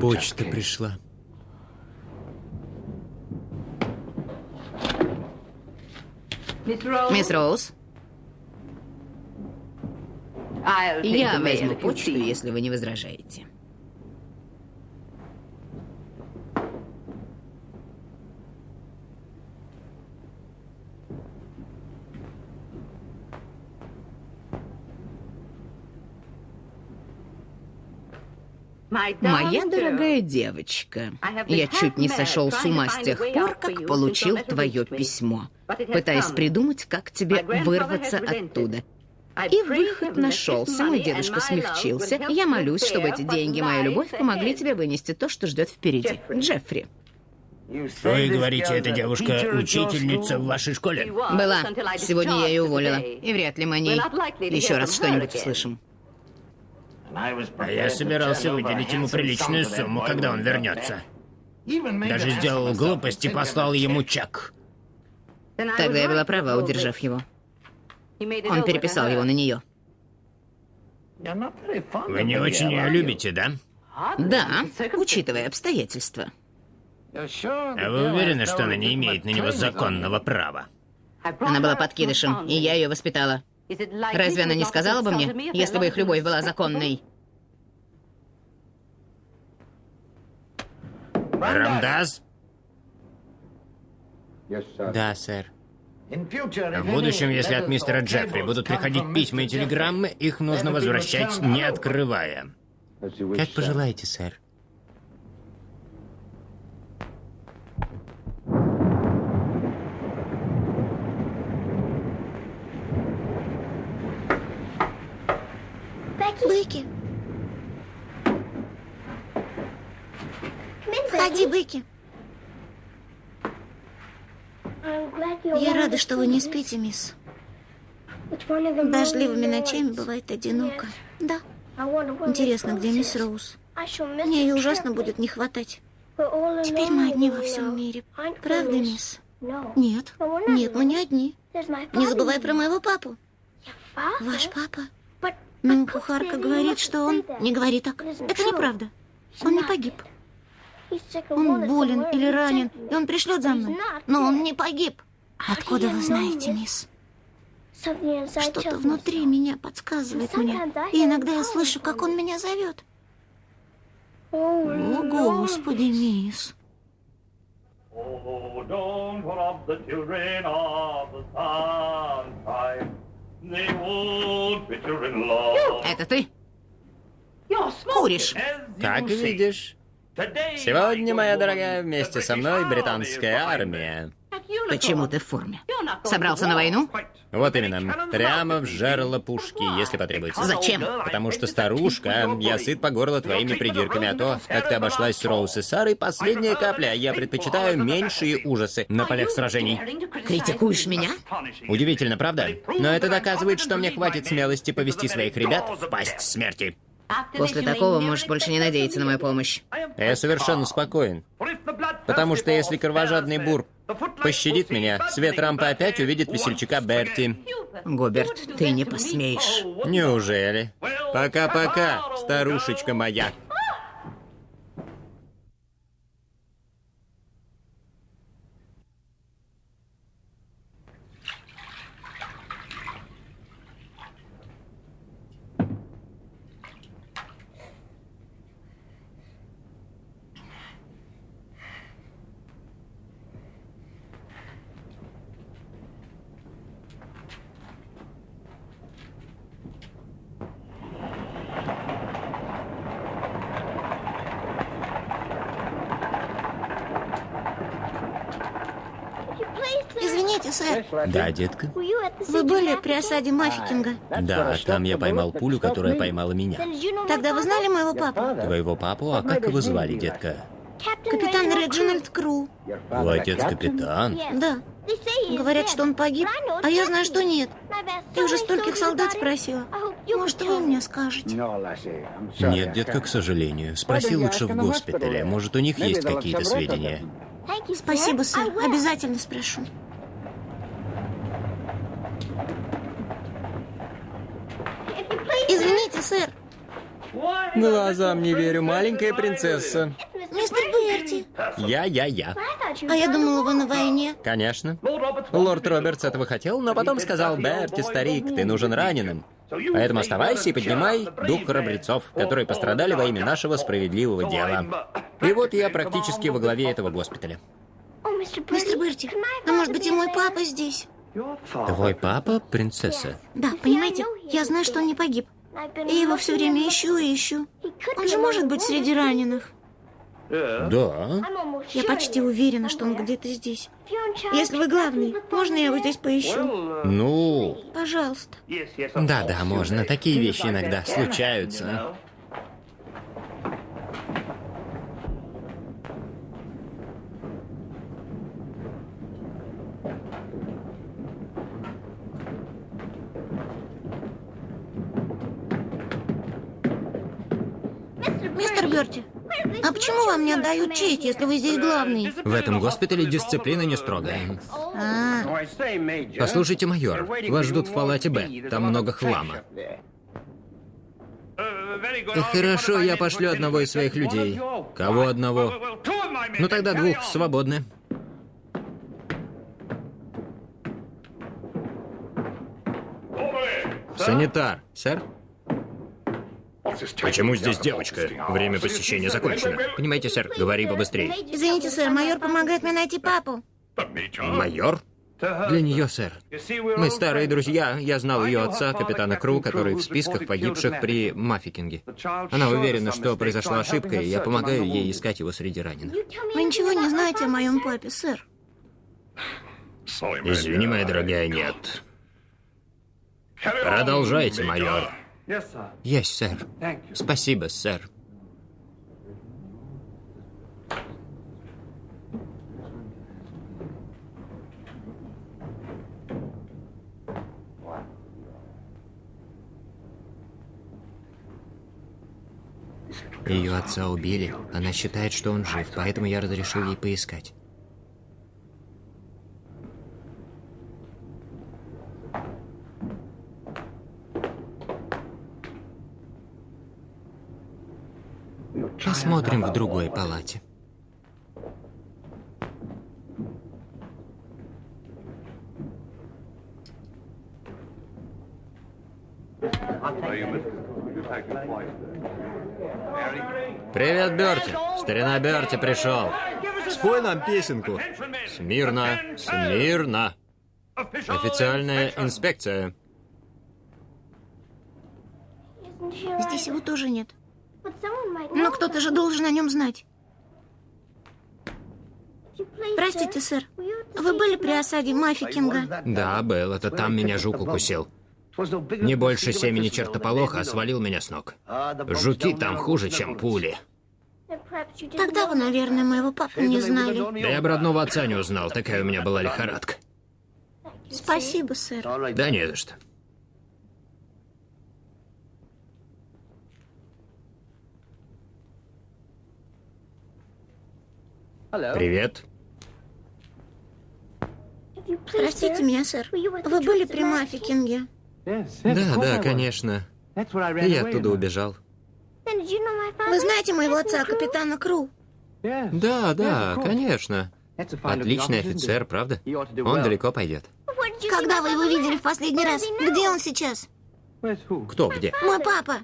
Почта пришла. Мисс Роуз, я возьму почту, если вы не возражаете. Моя дорогая девочка, я чуть не сошел с ума с тех пор, как получил твое письмо, пытаясь придумать, как тебе вырваться оттуда. И выход нашелся, мой дедушка смягчился. Я молюсь, чтобы эти деньги, моя любовь, помогли тебе вынести то, что ждет впереди. Джеффри. Вы говорите, эта девушка учительница в вашей школе? Была. Сегодня я ее уволила. И вряд ли мы о ней еще раз что-нибудь услышим. А я собирался выделить ему приличную сумму, когда он вернется. Даже сделал глупость и послал ему чек. Тогда я была права, удержав его. Он переписал его на нее. Вы не очень ее любите, да? Да, учитывая обстоятельства. А вы уверены, что она не имеет на него законного права? Она была подкидышем, и я ее воспитала. Разве она не сказала бы мне, если бы их любовь была законной? Рамдас? Да, сэр. В будущем, если от мистера Джеффри будут приходить письма и телеграммы, их нужно возвращать, не открывая. Как пожелаете, сэр. Бекки. Входи, Бекки. Я рада, что вы не спите, мисс. Дождливыми ночами бывает одиноко. Да. Интересно, где мисс Роуз? Мне ее ужасно будет не хватать. Теперь мы одни во всем мире. Правда, мисс? Нет. Нет, мы не одни. Не забывай про моего папу. Ваш папа? Ну, кухарка говорит, что он... Не говори так. Это неправда. Он не погиб. Он болен или ранен, и он пришлет за мной. Но он не погиб. Откуда вы знаете, мисс? Что-то внутри меня подсказывает мне. И иногда я слышу, как он меня зовет. О, Господи, мисс. Oh, don't rob the children of the sunshine. Это ты? Куришь. Как видишь, сегодня, моя дорогая, вместе со мной британская армия. Почему ты в форме? Собрался на войну? Вот именно, прямо в жерло пушки, если потребуется. Зачем? Потому что, старушка, я сыт по горло твоими придирками, а то, как ты обошлась с Роуз и Сарой, последняя капля. Я предпочитаю меньшие ужасы на полях сражений. Критикуешь меня? Удивительно, правда? Но это доказывает, что мне хватит смелости повести своих ребят в пасть смерти. После такого можешь больше не надеяться на мою помощь. Я совершенно спокоен. Потому что если кровожадный бур пощадит меня, свет рампы опять увидит весельчака Берти. Губерт, ты не посмеешь. Неужели? Пока-пока, старушечка моя. Извините, сэр. Да, детка? Вы были при осаде Маффикинга? Да, там я поймал пулю, которая поймала меня. Тогда вы знали моего папу? Твоего папу? А как его звали, детка? Капитан Реджинальд Кру. Твой отец капитан? Да. Говорят, что он погиб, а я знаю, что нет. Я уже стольких солдат спросила. Может, вы мне скажете? Нет, детка, к сожалению. Спроси лучше в госпитале. Может, у них есть какие-то сведения. Спасибо, сэр. Обязательно спрошу. Сэр. Глазам не верю, маленькая принцесса. Мистер Берти. Я, я, я. А я думала, вы на войне. Конечно. Лорд Робертс этого хотел, но потом сказал, Берти, старик, ты нужен раненым. Поэтому оставайся и поднимай дух храбрецов, которые пострадали во имя нашего справедливого дела. И вот я практически во главе этого госпиталя. Мистер Берти, а может быть и мой папа здесь? Твой папа, принцесса? Да, понимаете, я знаю, что он не погиб. И его все время ищу и ищу. Он же может быть среди раненых. Да. Я почти уверена, что он где-то здесь. Если вы главный, можно я его здесь поищу? Ну, Пожалуйста. да-да, можно. Такие вещи иногда случаются. Берти, а почему вам не отдают честь, если вы здесь главный? В этом госпитале дисциплина не строгая. А, Послушайте, майор, вас ждут в палате Б. Там много хлама. Хорошо, я пошлю одного из своих людей. Кого одного? Ну тогда двух свободны. Санитар, сэр? Почему здесь девочка? Время посещения закончено. Понимаете, сэр, говори побыстрее. извините, сэр, майор помогает мне найти папу. Майор? Для нее, сэр. Мы старые друзья. Я знал ее отца, капитана Кру, который в списках погибших при Маффикинге. Она уверена, что произошла ошибка, и я помогаю ей искать его среди раненых. Вы ничего не знаете о моем папе, сэр? Извини, моя дорогая, нет. Продолжайте, майор. Есть, сэр. Спасибо, сэр. Ее отца убили. Она считает, что он жив, поэтому я разрешил ей поискать. Посмотрим в другой палате. Привет, Берти. Старина Берти пришел. Спой нам песенку. Смирно, смирно. Официальная инспекция. Здесь его тоже нет. Но кто-то же должен о нем знать. Простите, сэр. Вы были при осаде Мафи Кинга? Да, был. Это там меня жук укусил. Не больше семени чертополоха, а свалил меня с ног. Жуки там хуже, чем пули. Тогда вы, наверное, моего папу не знали. Да я бы родного отца не узнал, такая у меня была лихорадка. Спасибо, сэр. Да не за что. Привет. Простите меня, сэр. Вы были при Мафи Кинге? Да, да, конечно. И я оттуда убежал. Вы знаете моего отца, капитана Кру? Да, да, конечно. Отличный офицер, правда? Он далеко пойдет. Когда вы его видели в последний раз? Где он сейчас? Кто где? Мой папа.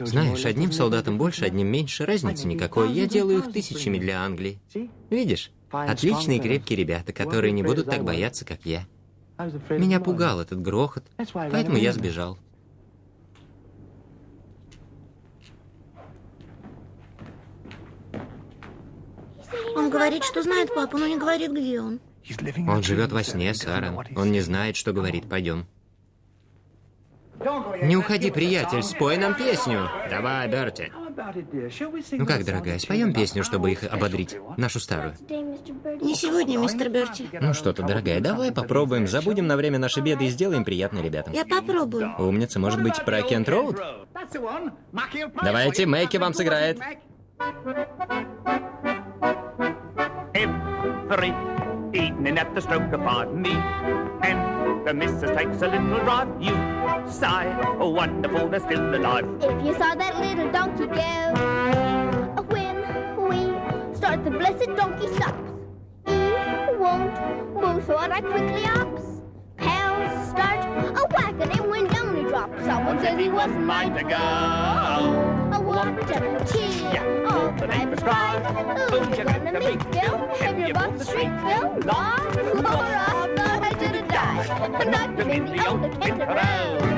Знаешь, одним солдатом больше, одним меньше, разницы никакой. Я делаю их тысячами для Англии. Видишь? Отличные крепкие ребята, которые не будут так бояться, как я. Меня пугал этот грохот, поэтому я сбежал. Он говорит, что знает папу, но не говорит, где он. Он живет во сне, Сара. Он не знает, что говорит. Пойдем. Не уходи, приятель, спой нам песню. Давай, Берти. Ну как, дорогая, споем песню, чтобы их ободрить? Нашу старую. Не сегодня, мистер Берти. Ну что ты, дорогая, давай попробуем, забудем на время наши беды и сделаем приятно ребятам. Я попробую. Умница, может быть, про Кент Роуд? Давайте, Мэйки вам сыграет. Every evening at the stroke upon me, and the missus takes a little drive. You sigh, oh wonderful, they're still alive. If you saw that little donkey go, when we start, the blessed donkey stops. He won't move, so I quickly ops. Pals start a whacking him when down he drops. Someone says he wasn't mine to go. Want to cheer, all the neighbors cry. Ooh, you're gonna meet Bill, have your butt street Bill. Law, Laura, I thought I should have died. Not to in the old Kent Road.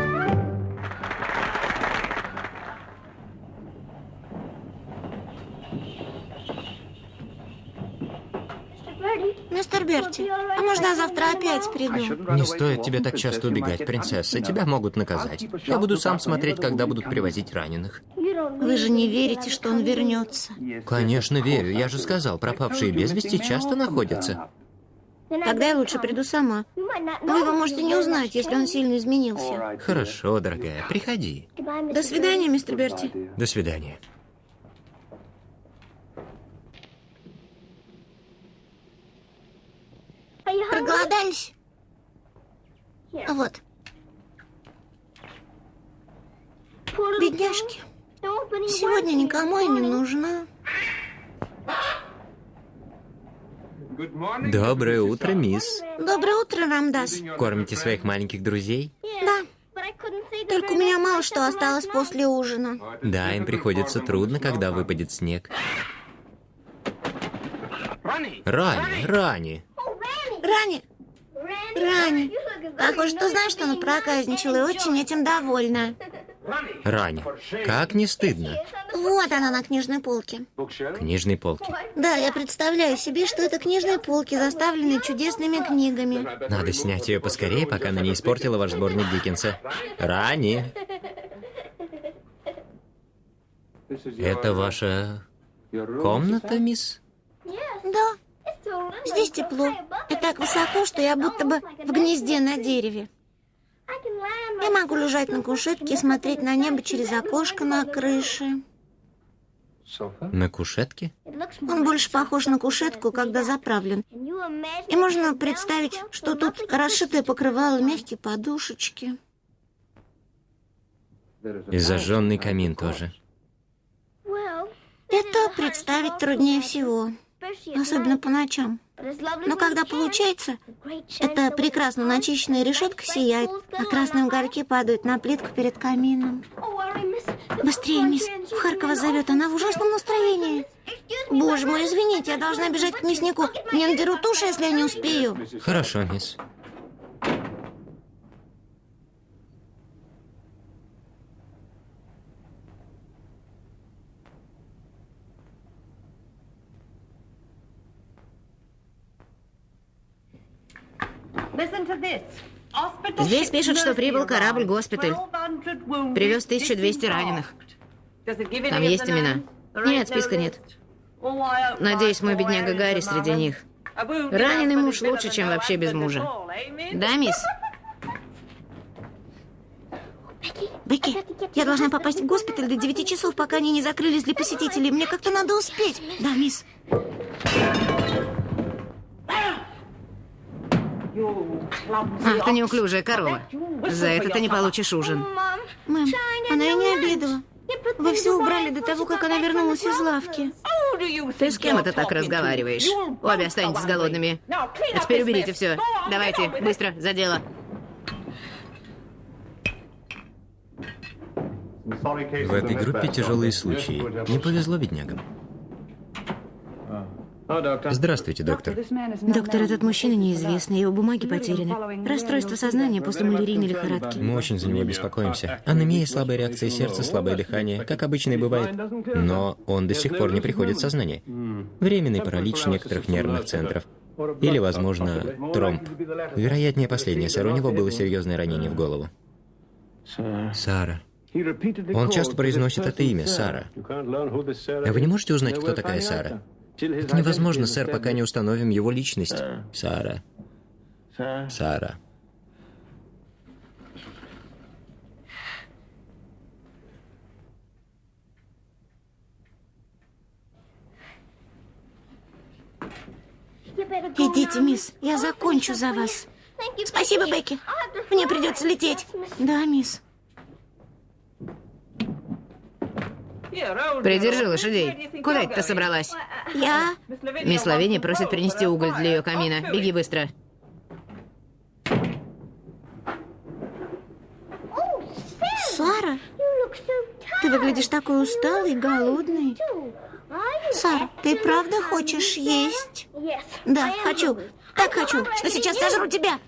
Берти, а можно я завтра опять приду? Не стоит тебе так часто убегать, принцесса. Тебя могут наказать. Я буду сам смотреть, когда будут привозить раненых. Вы же не верите, что он вернется. Конечно, верю. Я же сказал, пропавшие без вести часто находятся. Тогда я лучше приду сама. Вы его можете не узнать, если он сильно изменился. Хорошо, дорогая, приходи. До свидания, мистер Берти. До свидания. Проголодались? Вот. Бедняжки. Сегодня никому и не нужна. Доброе утро, мисс. Доброе утро, Рамдас. Кормите своих маленьких друзей? Да. Только у меня мало что осталось после ужина. Да, им приходится трудно, когда выпадет снег. Рани, Рани. Рани, Рани, похоже, что знаешь, что она проказничала и очень этим довольна. Рань, как не стыдно. Вот она на книжной полке. Книжной полки. Да, я представляю себе, что это книжные полки, заставленные чудесными книгами. Надо снять ее поскорее, пока она не испортила ваш сборник Диккенса. Рани, это ваша комната, мисс? Да, здесь тепло. И так высоко, что я будто бы в гнезде на дереве. Я могу лежать на кушетке и смотреть на небо через окошко на крыше. На кушетке? Он больше похож на кушетку, когда заправлен. И можно представить, что тут расшитое покрывало, мягкие подушечки. И зажженный камин тоже. Это представить труднее всего, особенно по ночам. Но когда получается, эта прекрасно начищенная решетка сияет, а красные угольки падают на плитку перед камином. Быстрее, мисс. Харкова зовет, она в ужасном настроении. Боже мой, извините, я должна бежать к мяснику. Мне надерут уши, если я не успею. Хорошо, мисс. Здесь пишут, что прибыл корабль «Госпиталь». Привез 1200 раненых. Там есть имена? Нет, списка нет. Надеюсь, мой бедняга Гарри среди них. Раненый муж лучше, чем вообще без мужа. Да, мисс? Бекки, я должна попасть в госпиталь до 9 часов, пока они не закрылись для посетителей. Мне как-то надо успеть. Да, мисс. Ах, ты неуклюжая корова. За это ты не получишь ужин. Мэм, она и не обедала. Вы все убрали до того, как она вернулась из лавки. Ты с кем это так разговариваешь? Обе останетесь голодными. А теперь уберите все. Давайте, быстро, за дело. В этой группе тяжелые случаи. Не повезло беднягам. Здравствуйте, доктор. Доктор, этот мужчина неизвестный, его бумаги потеряны. Расстройство сознания после малярийной лихорадки. Мы очень за него беспокоимся. Анемия, слабая реакция сердца, слабое дыхание, как обычно и бывает. Но он до сих пор не приходит в сознание. Временный паралич некоторых нервных центров. Или, возможно, тромб. Вероятнее последнее, сэр. У него было серьезное ранение в голову. Сара. Он часто произносит это имя, Сара. А вы не можете узнать, кто такая Сара? Это невозможно, сэр, пока не установим его личность. Сара. Сара. Идите, мисс, я закончу за вас. Спасибо, Бекки. Мне придется лететь. Да, мисс. Придержи лошадей. Куда это ты собралась? Я... Мисс Лавиния просит принести уголь для ее камина. Беги быстро. Сара, ты выглядишь такой усталый, голодный. Сара, ты правда хочешь есть? Да, хочу. Так хочу, что сейчас сожру тебя.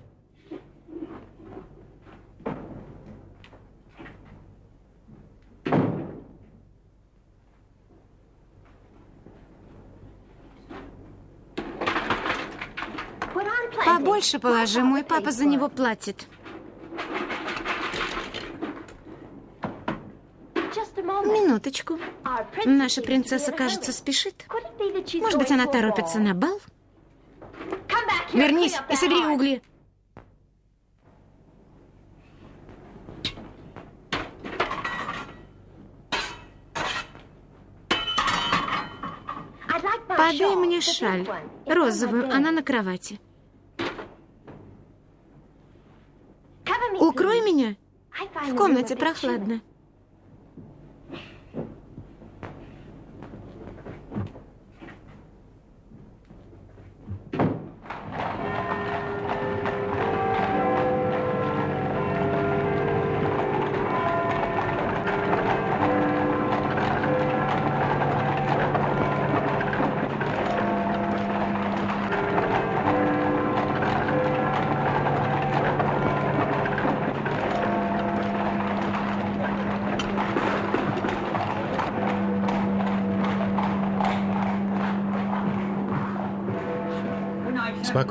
Побольше положи, мой папа за него платит. Минуточку. Наша принцесса, кажется, спешит. Может быть, она торопится на бал? Вернись и собери угли. Подай мне шаль. Розовую, она на кровати. Меня. В комнате прохладно.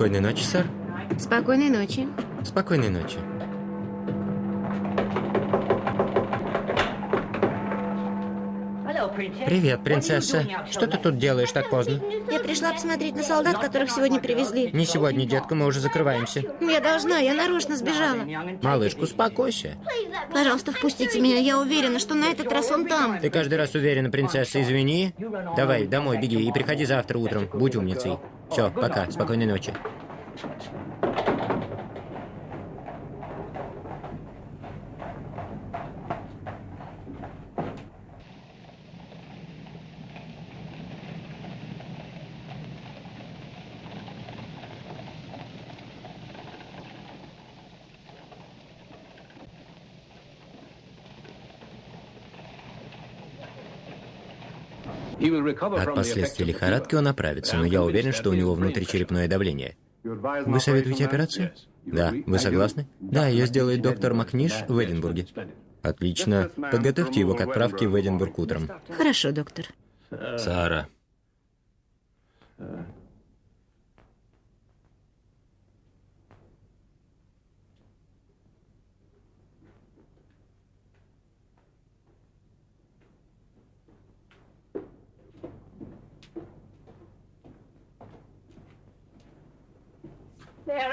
Спокойной ночи, сэр. Спокойной ночи. Спокойной ночи. Привет, принцесса. Что ты тут делаешь так поздно? Я пришла посмотреть на солдат, которых сегодня привезли. Не сегодня, детка, мы уже закрываемся. Я должна, я нарочно сбежала. Малышка, успокойся. Пожалуйста, впустите меня. Я уверена, что на этот раз он там. Ты каждый раз уверена, принцесса, извини. Давай, домой беги и приходи завтра утром. Будь умницей. Все, пока, спокойной ночи. От последствий лихорадки он оправится, но я уверен, что у него внутричерепное давление. Вы советуете операцию? Да. Вы согласны? Да, ее сделает доктор Макниш в Эдинбурге. Отлично. Подготовьте его к отправке в Эдинбург утром. Хорошо, доктор. Сара.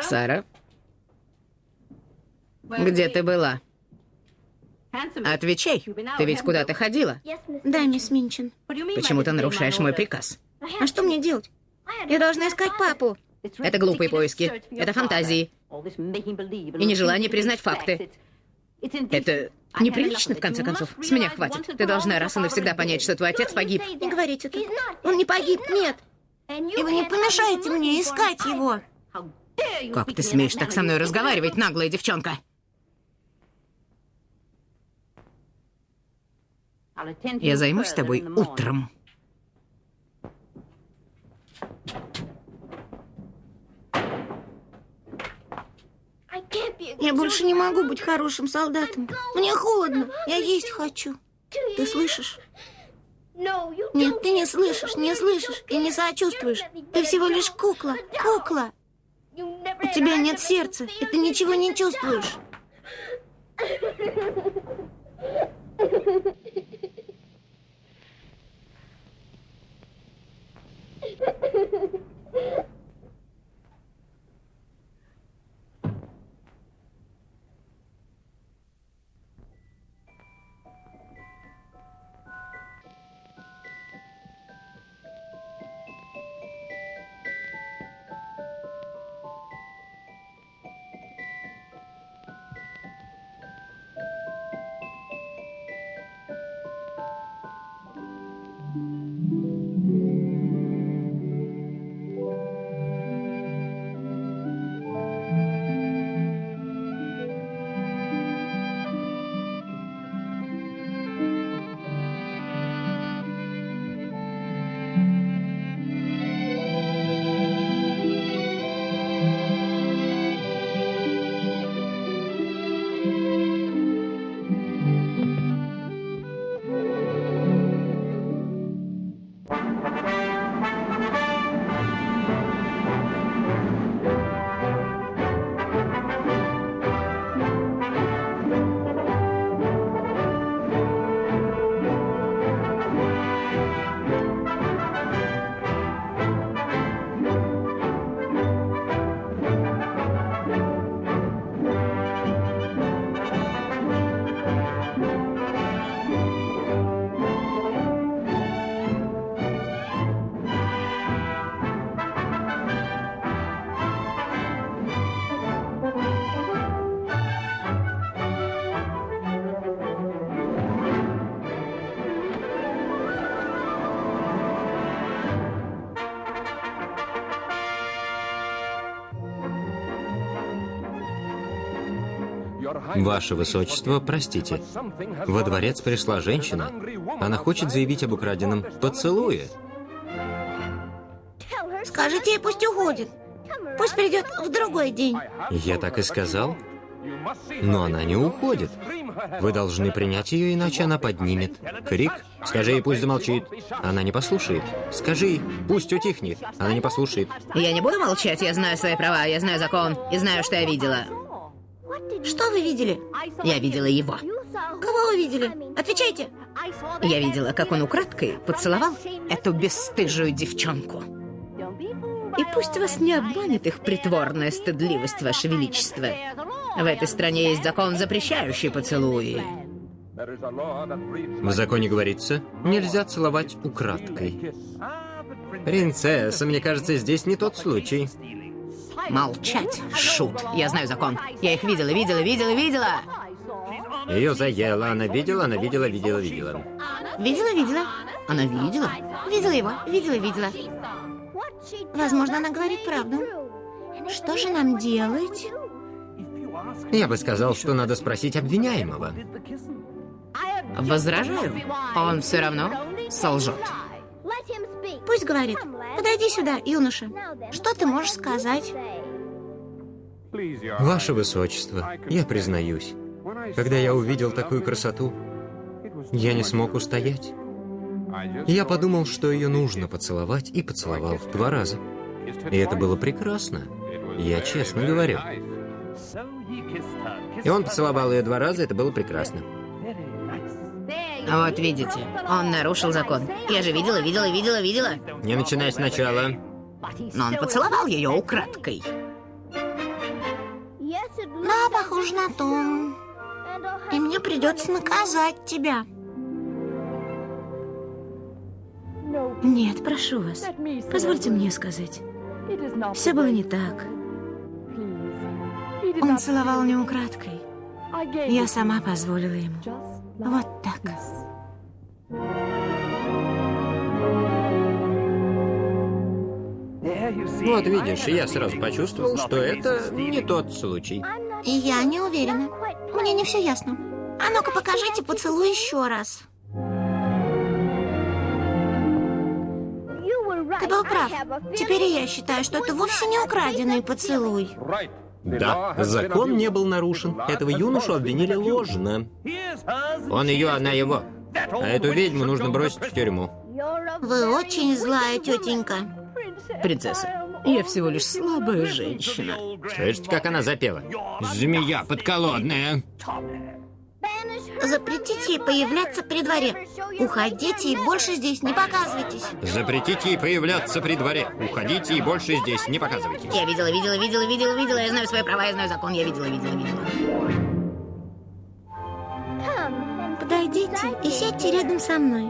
Сара? Где ты была? Отвечай. Ты ведь куда-то ходила. Да, мисс Минчин. Почему ты нарушаешь мой приказ? А что мне делать? Я должна искать папу. Это глупые поиски. Это фантазии. И нежелание признать факты. Это неприлично, в конце концов. С меня хватит. Ты должна раз и навсегда понять, что твой отец погиб. Не говорите так. Он не погиб, нет. И вы не помешаете мне искать его. Как ты смеешь так со мной разговаривать, наглая девчонка? Я займусь тобой утром. Я больше не могу быть хорошим солдатом. Мне холодно. Я есть хочу. Ты слышишь? Нет, ты не слышишь, не слышишь и не сочувствуешь. Ты всего лишь кукла, кукла. У тебя нет сердца, и ты ничего не чувствуешь. Ваше Высочество, простите. Во дворец пришла женщина. Она хочет заявить об украденном поцелуе. Скажите ей, пусть уходит. Пусть придет в другой день. Я так и сказал. Но она не уходит. Вы должны принять ее, иначе она поднимет. Крик. Скажи ей, пусть замолчит. Она не послушает. Скажи пусть утихнет. Она не послушает. Я не буду молчать, я знаю свои права, я знаю закон и знаю, что я видела. Что вы видели? Я видела его. Кого вы видели? Отвечайте. Я видела, как он украдкой поцеловал эту бесстыжую девчонку. И пусть вас не обманет их притворная стыдливость, Ваше Величество. В этой стране есть закон, запрещающий поцелуи. В законе говорится, нельзя целовать украдкой. Принцесса, мне кажется, здесь не тот случай. Молчать, шут. Я знаю закон. Я их видела, видела, видела, видела. Ее заело, она видела, она видела, видела, видела. Видела, видела. Она видела? Видела его, видела, видела. Возможно, она говорит правду. Что же нам делать? Я бы сказал, что надо спросить обвиняемого. Возражаю. Он все равно солжет. Пусть говорит. Подойди сюда, юноша. Что ты можешь сказать? Ваше Высочество, я признаюсь, когда я увидел такую красоту, я не смог устоять. Я подумал, что ее нужно поцеловать, и поцеловал два раза. И это было прекрасно. Я честно говорю. И он поцеловал ее два раза, это было прекрасно. Вот видите, он нарушил закон. Я же видела, видела, видела, видела. Не начинай сначала. Но он поцеловал ее украдкой. Да, похоже на то. И мне придется наказать тебя. Нет, прошу вас. Позвольте мне сказать. Все было не так. Он целовал не украдкой. Я сама позволила ему. Вот так. Вот видишь, я сразу почувствовал, что это не тот случай. Я не уверена. Мне не все ясно. А ну-ка покажите поцелуй еще раз. Ты был прав. Теперь и я считаю, что это вовсе не украденный поцелуй. Да, закон не был нарушен. Этого юношу обвинили ложно. Он ее, она его. А эту ведьму нужно бросить в тюрьму. Вы очень злая тетенька. Принцесса, я всего лишь слабая женщина. Слышите, как она запела? Змея подколодная. Запретите ей появляться при дворе. Уходите и больше здесь не показывайтесь. Запретите ей появляться при дворе. Уходите и больше здесь не показывайтесь. Я видела, видела, видела, видела, видела. Я знаю свои права, я знаю закон. Я видела, видела, видела. Подойдите и сядьте рядом со мной.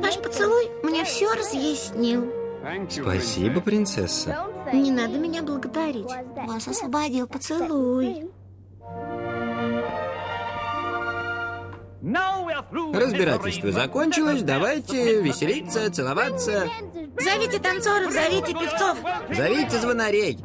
Ваш поцелуй мне все разъяснил. Спасибо, принцесса. Не надо меня благодарить. Вас освободил поцелуй. Разбирательство закончилось, давайте веселиться, целоваться. Зовите танцоров, зовите певцов. Зовите звонарей.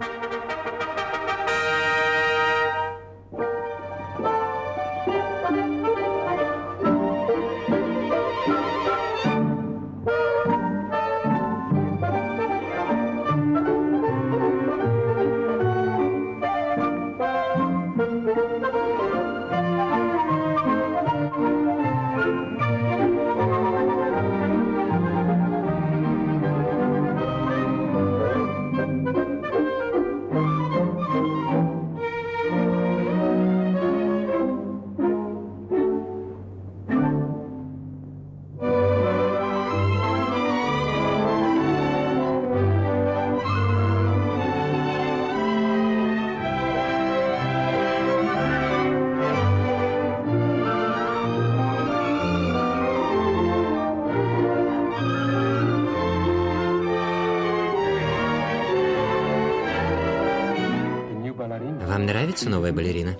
Нравится новая балерина?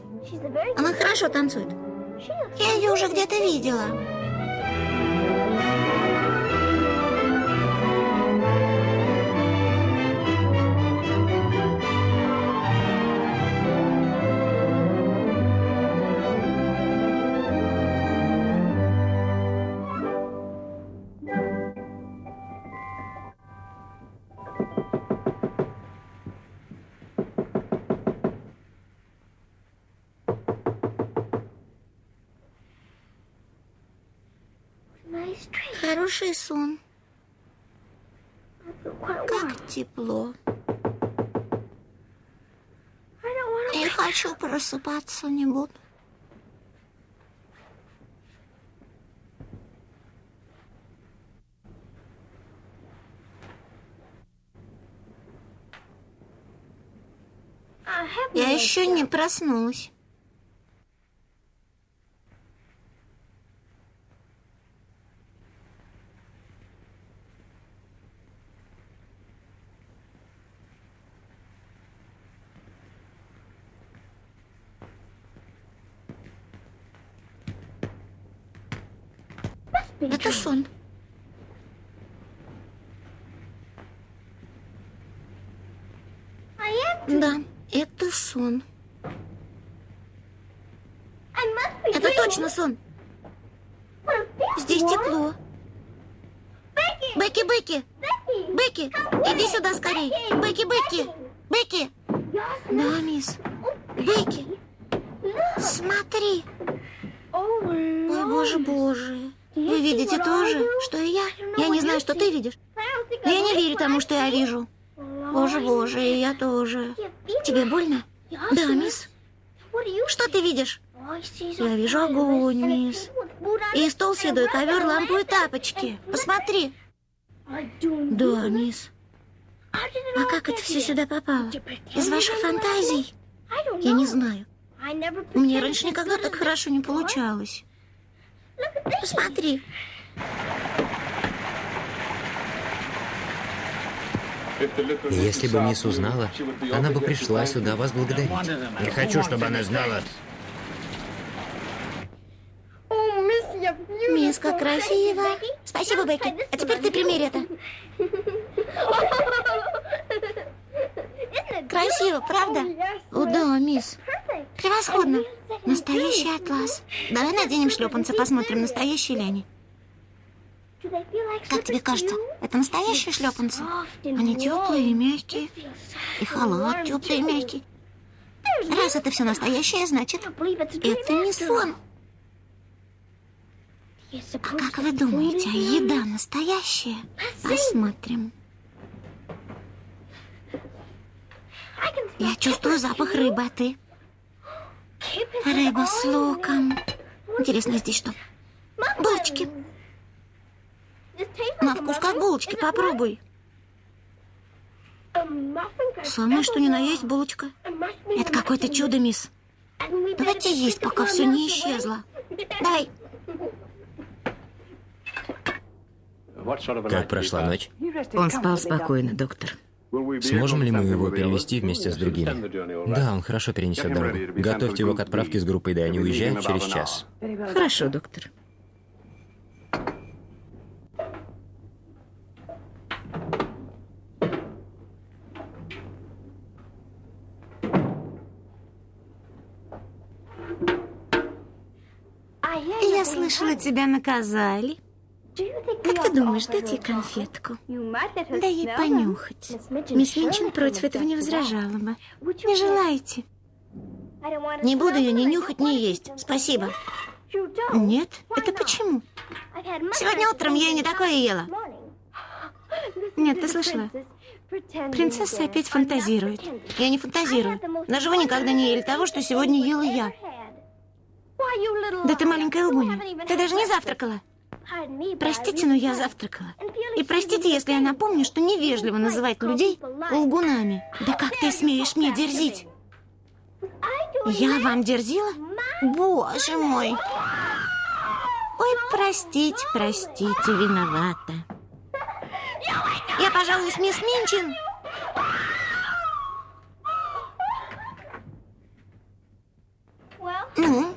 Она хорошо танцует. Я ее уже где-то видела. Тепло. Не хочу просыпаться, не буду. Я еще не проснулась. Это сон. Да, это сон. Это точно сон. Здесь тепло. Бекки, Бекки! Бекки, иди сюда скорей. Бекки, Бекки! Бекки! Да, мисс. Бекки! Смотри! Ой, боже, боже. Вы видите то же, что и я? Я не знаю, что ты видишь. Я не верю тому, что я вижу. Боже, боже, и я тоже. Тебе больно? Да, мисс. Что ты видишь? Я вижу огонь, мисс. И стол, седой ковер, лампу и тапочки. Посмотри. Да, мисс. А как это все сюда попало? Из ваших фантазий? Я не знаю. Мне раньше никогда так хорошо не получалось. Посмотри. Если бы мисс узнала, она бы пришла сюда вас благодарить. Не хочу, чтобы она знала. Мисс, как красиво. Спасибо, Бекки. А теперь ты примерь это. Красиво, правда? О, да, мисс. Превосходно. Настоящий атлас. Давай наденем шлепанцы, посмотрим, настоящие ли они. Как тебе кажется, это настоящие шлепанцы? Они теплые и мягкие. И халат теплый и мягкий. Раз это все настоящее, значит, это не сон. А как вы думаете, еда настоящая? Посмотрим. Я чувствую запах рыбы, а ты? Рыба с луком. Интересно, здесь что? Булочки. На вкус как булочки, попробуй. Самое что ни на есть булочка. Это какое-то чудо, мисс. Давайте есть, пока все не исчезло. Давай. Как прошла ночь? Он спал спокойно, доктор. Сможем ли мы его перевести вместе с другими? Да, он хорошо перенесет дорогу. Готовьте его к отправке с группой, да они уезжают через час. Хорошо, доктор. Я слышала, тебя наказали. Как ты думаешь, дать ей конфетку? Дай ей понюхать. Мисс Минчин против этого не возражала бы. Не желаете? Не буду ее ни нюхать, ни есть. Спасибо. Нет? Это почему? Сегодня утром я не такое ела. Нет, ты слышала? Принцесса опять фантазирует. Я не фантазирую. Даже вы никогда не ели того, что сегодня ела я. Да ты маленькая лгуня. Ты даже не завтракала. Простите, но я завтракала. И простите, если я напомню, что невежливо называть людей лгунами. Да как ты смеешь мне дерзить? Я вам дерзила? Боже мой! Ой, простите, простите, виновата. Я, пожалуй, с мисс Минчин. Ну,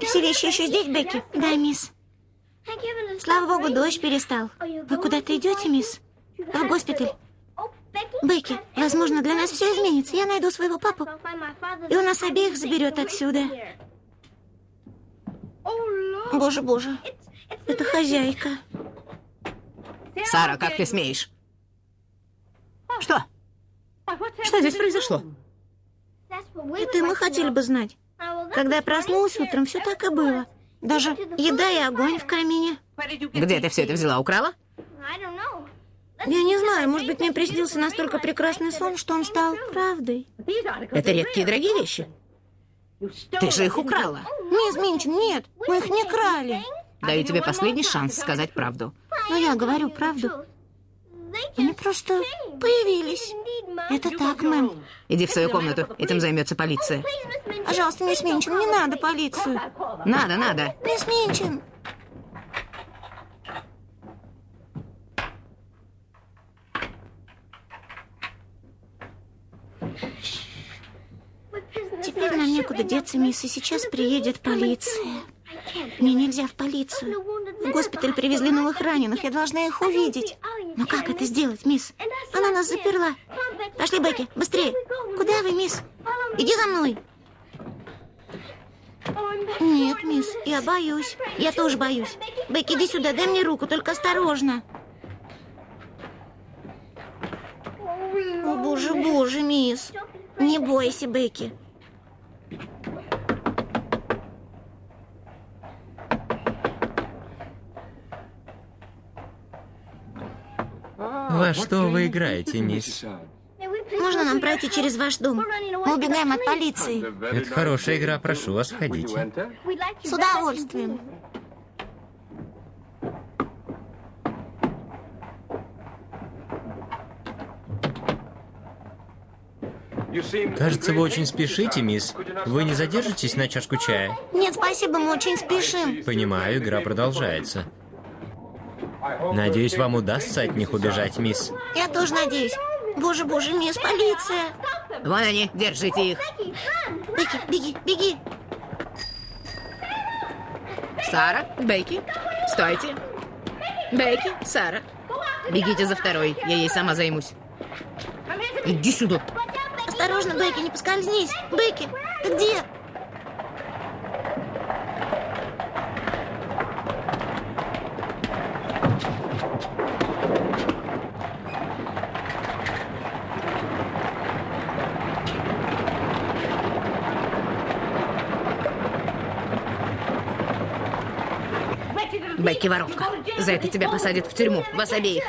все вещи еще здесь, Бекки? Да, мисс. Слава богу, дождь перестал. Вы куда-то идете, мисс? В госпиталь. Бекки, возможно, для нас все изменится. Я найду своего папу, и он нас обеих заберет отсюда. Боже, боже, это хозяйка. Сара, как ты смеешь? Что? Что здесь произошло? Это мы хотели бы знать. Когда я проснулась утром, все так и было. Даже еда и огонь в камине. Где ты все это взяла? Украла? Я не знаю, может быть, мне приснился настолько прекрасный сон, что он стал правдой. Это редкие дорогие вещи. Ты же их украла. Мисс Минчин, нет, мы их не крали. Даю тебе последний шанс сказать правду. Но я говорю правду. Они просто появились. Это так, мэм. Иди в свою комнату, этим займется полиция. Пожалуйста, мисс Минчин, не надо полицию. Надо, надо. Мисс Минчин. Теперь нам некуда деться, мисс, и сейчас приедет полиция. Мне нельзя в полицию. В госпиталь привезли новых раненых, я должна их увидеть. Но как это сделать, мисс? Она нас заперла. Пошли, Бекки, быстрее. Куда вы, мисс? Иди за мной. Нет, мисс, я боюсь. Я тоже боюсь. Бекки, иди сюда, дай мне руку, только осторожно. О, боже, боже, мисс. Не бойся, Бекки. Во что вы играете, мисс? Можно нам пройти через ваш дом? Мы убегаем от полиции. Это хорошая игра, прошу вас, входите. С удовольствием. Кажется, вы очень спешите, мисс. Вы не задержитесь на чашку чая? Нет, спасибо, мы очень спешим. Понимаю, игра продолжается. Надеюсь, вам удастся от них убежать, мисс. Я тоже надеюсь. Боже, боже, мисс, полиция. Вон они, держите их. Беги, беги, беги. Сара, Бейки, стойте. Бейки, Сара. Бегите за второй, я ей сама займусь. Иди сюда. Осторожно, Бекки, не поскользнись. Бекки, ты где? Бекки воровка. За это тебя посадят в тюрьму, вас обеих.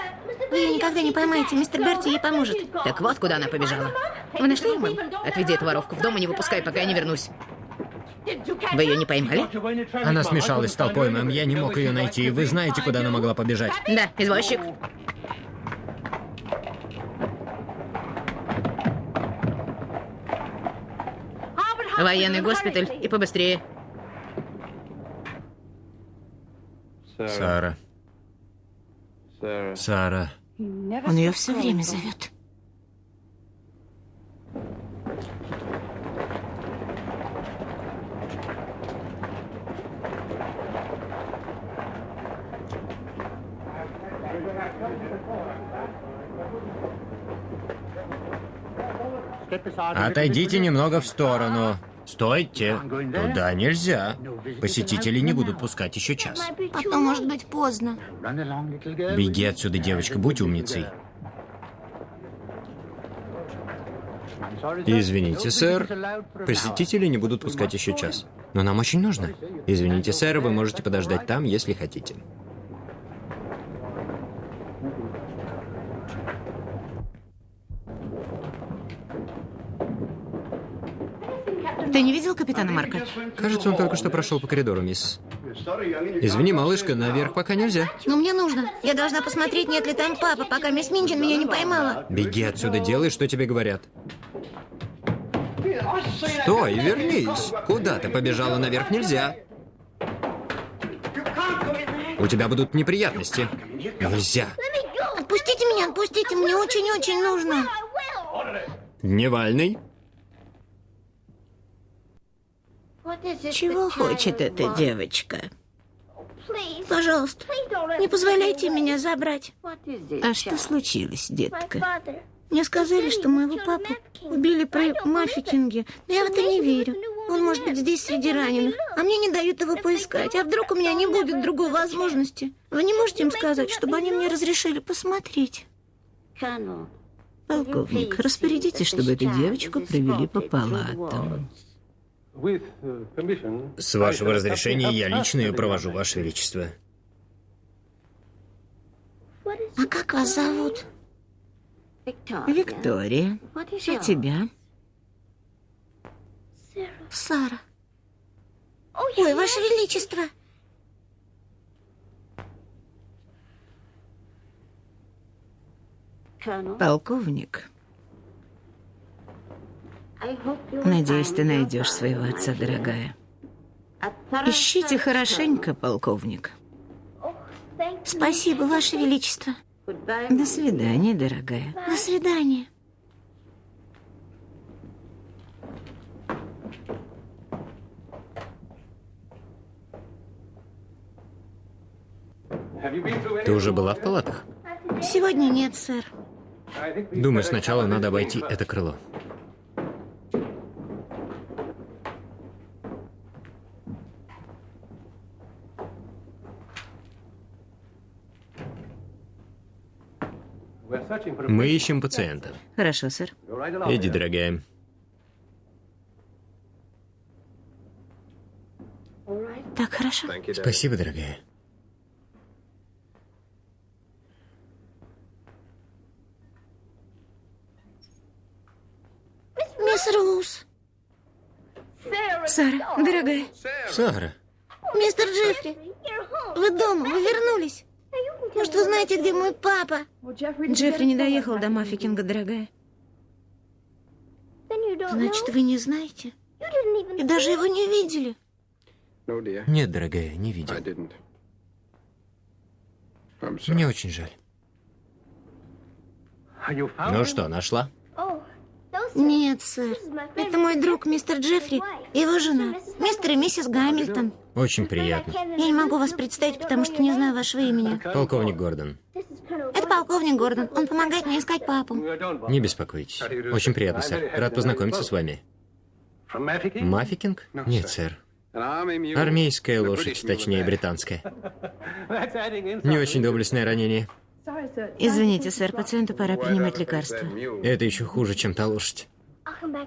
Вы ее никогда не поймаете, мистер Берти ей поможет. Так вот, куда она побежала. Вы нашли ее, мэм? Отведи эту воровку в дом и не выпускай, пока я не вернусь. Вы ее не поймали? Она смешалась с толпой, мэм. Я не мог ее найти. Вы знаете, куда она могла побежать? Да, извозчик. Военный госпиталь и побыстрее. Сара. Сара. Он ее все время зовет. Отойдите немного в сторону. Стойте. Туда нельзя. Посетители не будут пускать еще час. Потом может быть поздно. Беги отсюда, девочка, будь умницей. Извините, сэр. Посетители не будут пускать еще час. Но нам очень нужно. Извините, сэр, вы можете подождать там, если хотите. Ты не видел капитана Марка? Кажется, он только что прошел по коридору, мисс. Извини, малышка, наверх пока нельзя. Но мне нужно. Я должна посмотреть, нет ли там папа, пока мисс Минчин меня не поймала. Беги отсюда, делай, что тебе говорят. Стой, вернись. Куда ты побежала наверх нельзя. У тебя будут неприятности. Нельзя. Отпустите меня, отпустите, мне очень-очень нужно. Дневальный. Чего хочет эта девочка? Пожалуйста, не позволяйте меня забрать. А что случилось, детка? Мне сказали, что моего папу убили при мафикинге, но я в это не верю. Он может быть здесь среди раненых, а мне не дают его поискать. А вдруг у меня не будет другой возможности? Вы не можете им сказать, чтобы они мне разрешили посмотреть? Полковник, распорядитесь, чтобы эту девочку привели по палатам. С вашего разрешения я лично ее провожу, Ваше Величество. А как вас зовут? Виктория, а тебя? Сара. Ой, Ваше Величество! Полковник. Надеюсь, ты найдешь своего отца, дорогая. Ищите хорошенько, полковник. Спасибо, Ваше Величество. До свидания, дорогая. До свидания. Ты уже была в палатах? Сегодня нет, сэр. Думаю, сначала надо обойти это крыло. Мы ищем пациента. Хорошо, сэр. Иди, дорогая. Так хорошо. Спасибо, дорогая. Мисс Роуз. Сара, дорогая. Сара, Мистер Джеффри. Вы дома, вы вернулись. Может, вы знаете, где мой папа? Джеффри не доехал до Маффикинга, дорогая. Значит, вы не знаете? И даже его не видели? нет, дорогая, не видел. Мне очень жаль. Ну что, нашла? Нет, сэр. Это мой друг, мистер Джеффри, и его жена, мистер и миссис Гамильтон. Очень приятно. Я не могу вас представить, потому что не знаю вашего имени. Полковник Гордон. Это полковник Гордон. Он помогает мне искать папу. Не беспокойтесь. Очень приятно, сэр. Рад познакомиться с вами. Маффикинг? Нет, сэр. Армейская лошадь, точнее, британская. Не очень доблестное ранение. Извините, сэр, пациенту пора принимать лекарства. Это еще хуже, чем та лошадь.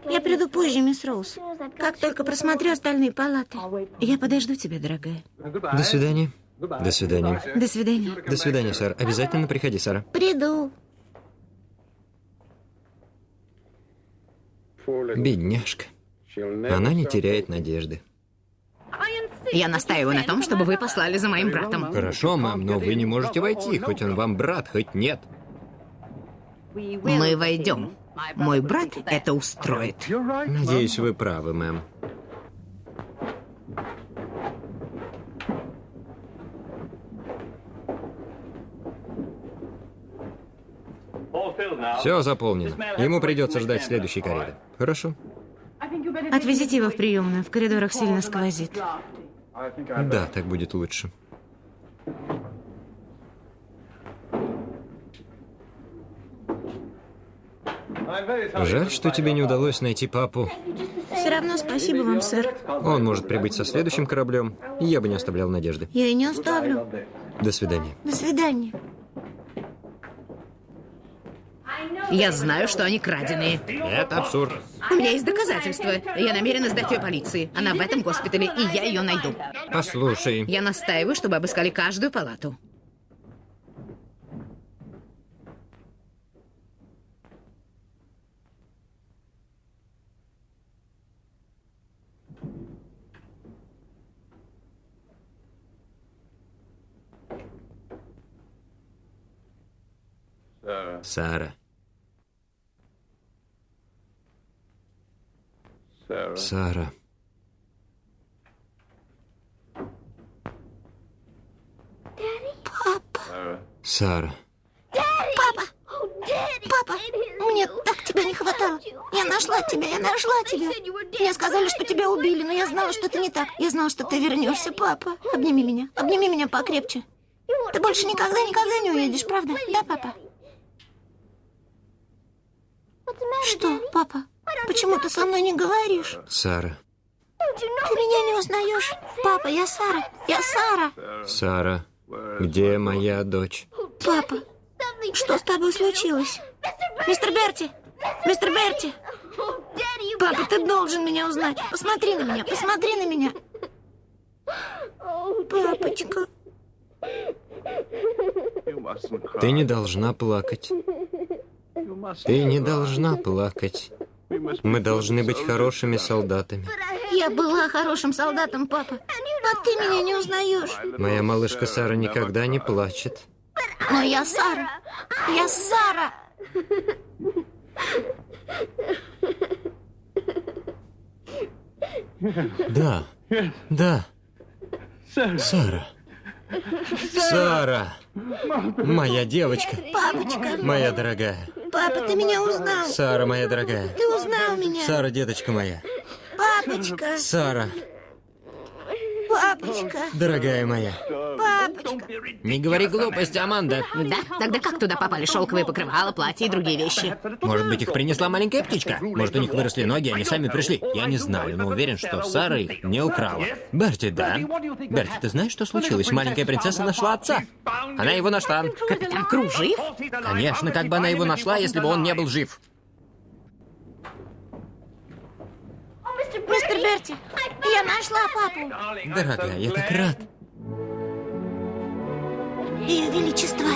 Я приду позже, мисс Роуз. Как только просмотрю остальные палаты. Я подожду тебя, дорогая. До свидания. До свидания. До свидания. До свидания, сэр. Обязательно приходи, Сара. Приду. Бедняжка. Она не теряет надежды. Я настаиваю на том, чтобы вы послали за моим братом. Хорошо, мам, но вы не можете войти, хоть он вам брат, хоть нет. Мы войдем. Мой брат это устроит. Надеюсь, вы правы, мэм. Все заполнено. Ему придется ждать следующей кареты. Хорошо? Отвезите его в приемную. В коридорах сильно сквозит. Да, так будет лучше. Жаль, что тебе не удалось найти папу. Все равно спасибо вам, сэр. Он может прибыть со следующим кораблем, и я бы не оставлял надежды. Я и не оставлю. До свидания. До свидания. Я знаю, что они краденые. Это абсурд. У меня есть доказательства. Я намерена сдать ее полиции. Она в этом госпитале, и я ее найду. Послушай, Я настаиваю, чтобы обыскали каждую палату. Сара. Сара. Сара. Папа! Папа! Мне так тебя не хватало. Я нашла тебя, я нашла тебя. Мне сказали, что тебя убили, но я знала, что это не так. Я знала, что ты вернешься, папа. Обними меня. Обними меня покрепче. Ты больше никогда, никогда не уедешь, правда? Да, папа? Что, папа? Почему ты со мной не говоришь? Сара. Ты меня не узнаешь? Папа, я Сара. Я Сара. Сара. Где моя дочь? Папа, что с тобой случилось? Мистер Берти! Мистер Берти! Папа, ты должен меня узнать. Посмотри на меня, посмотри на меня. Ты не должна плакать. Ты не должна плакать. Мы должны быть хорошими солдатами. Я была хорошим солдатом, папа. А ты меня не узнаешь. Моя малышка Сара никогда не плачет. Но я Сара. Я Сара. Да, да. Сара. Сара. Моя девочка. Папочка. Моя дорогая. Папа, ты меня узнал. Сара, моя дорогая. Ты узнал меня. Сара, деточка моя. Папочка. Сара, Папочка. дорогая моя. Папочка. Не говори глупости, Аманда. Да? Тогда как туда попали шелковые покрывала, платья и другие вещи? Может быть, их принесла маленькая птичка? Может, у них выросли ноги, они сами пришли? Я не знаю, но уверен, что Сара их не украла. Берти, да? Берти, ты знаешь, что случилось? Маленькая принцесса нашла отца. Она его нашла. Капитан Кру жив? Конечно, как бы она его нашла, если бы он не был жив. Мистер Берти, я нашла папу. Дорогая, я так рад. Ее Величество.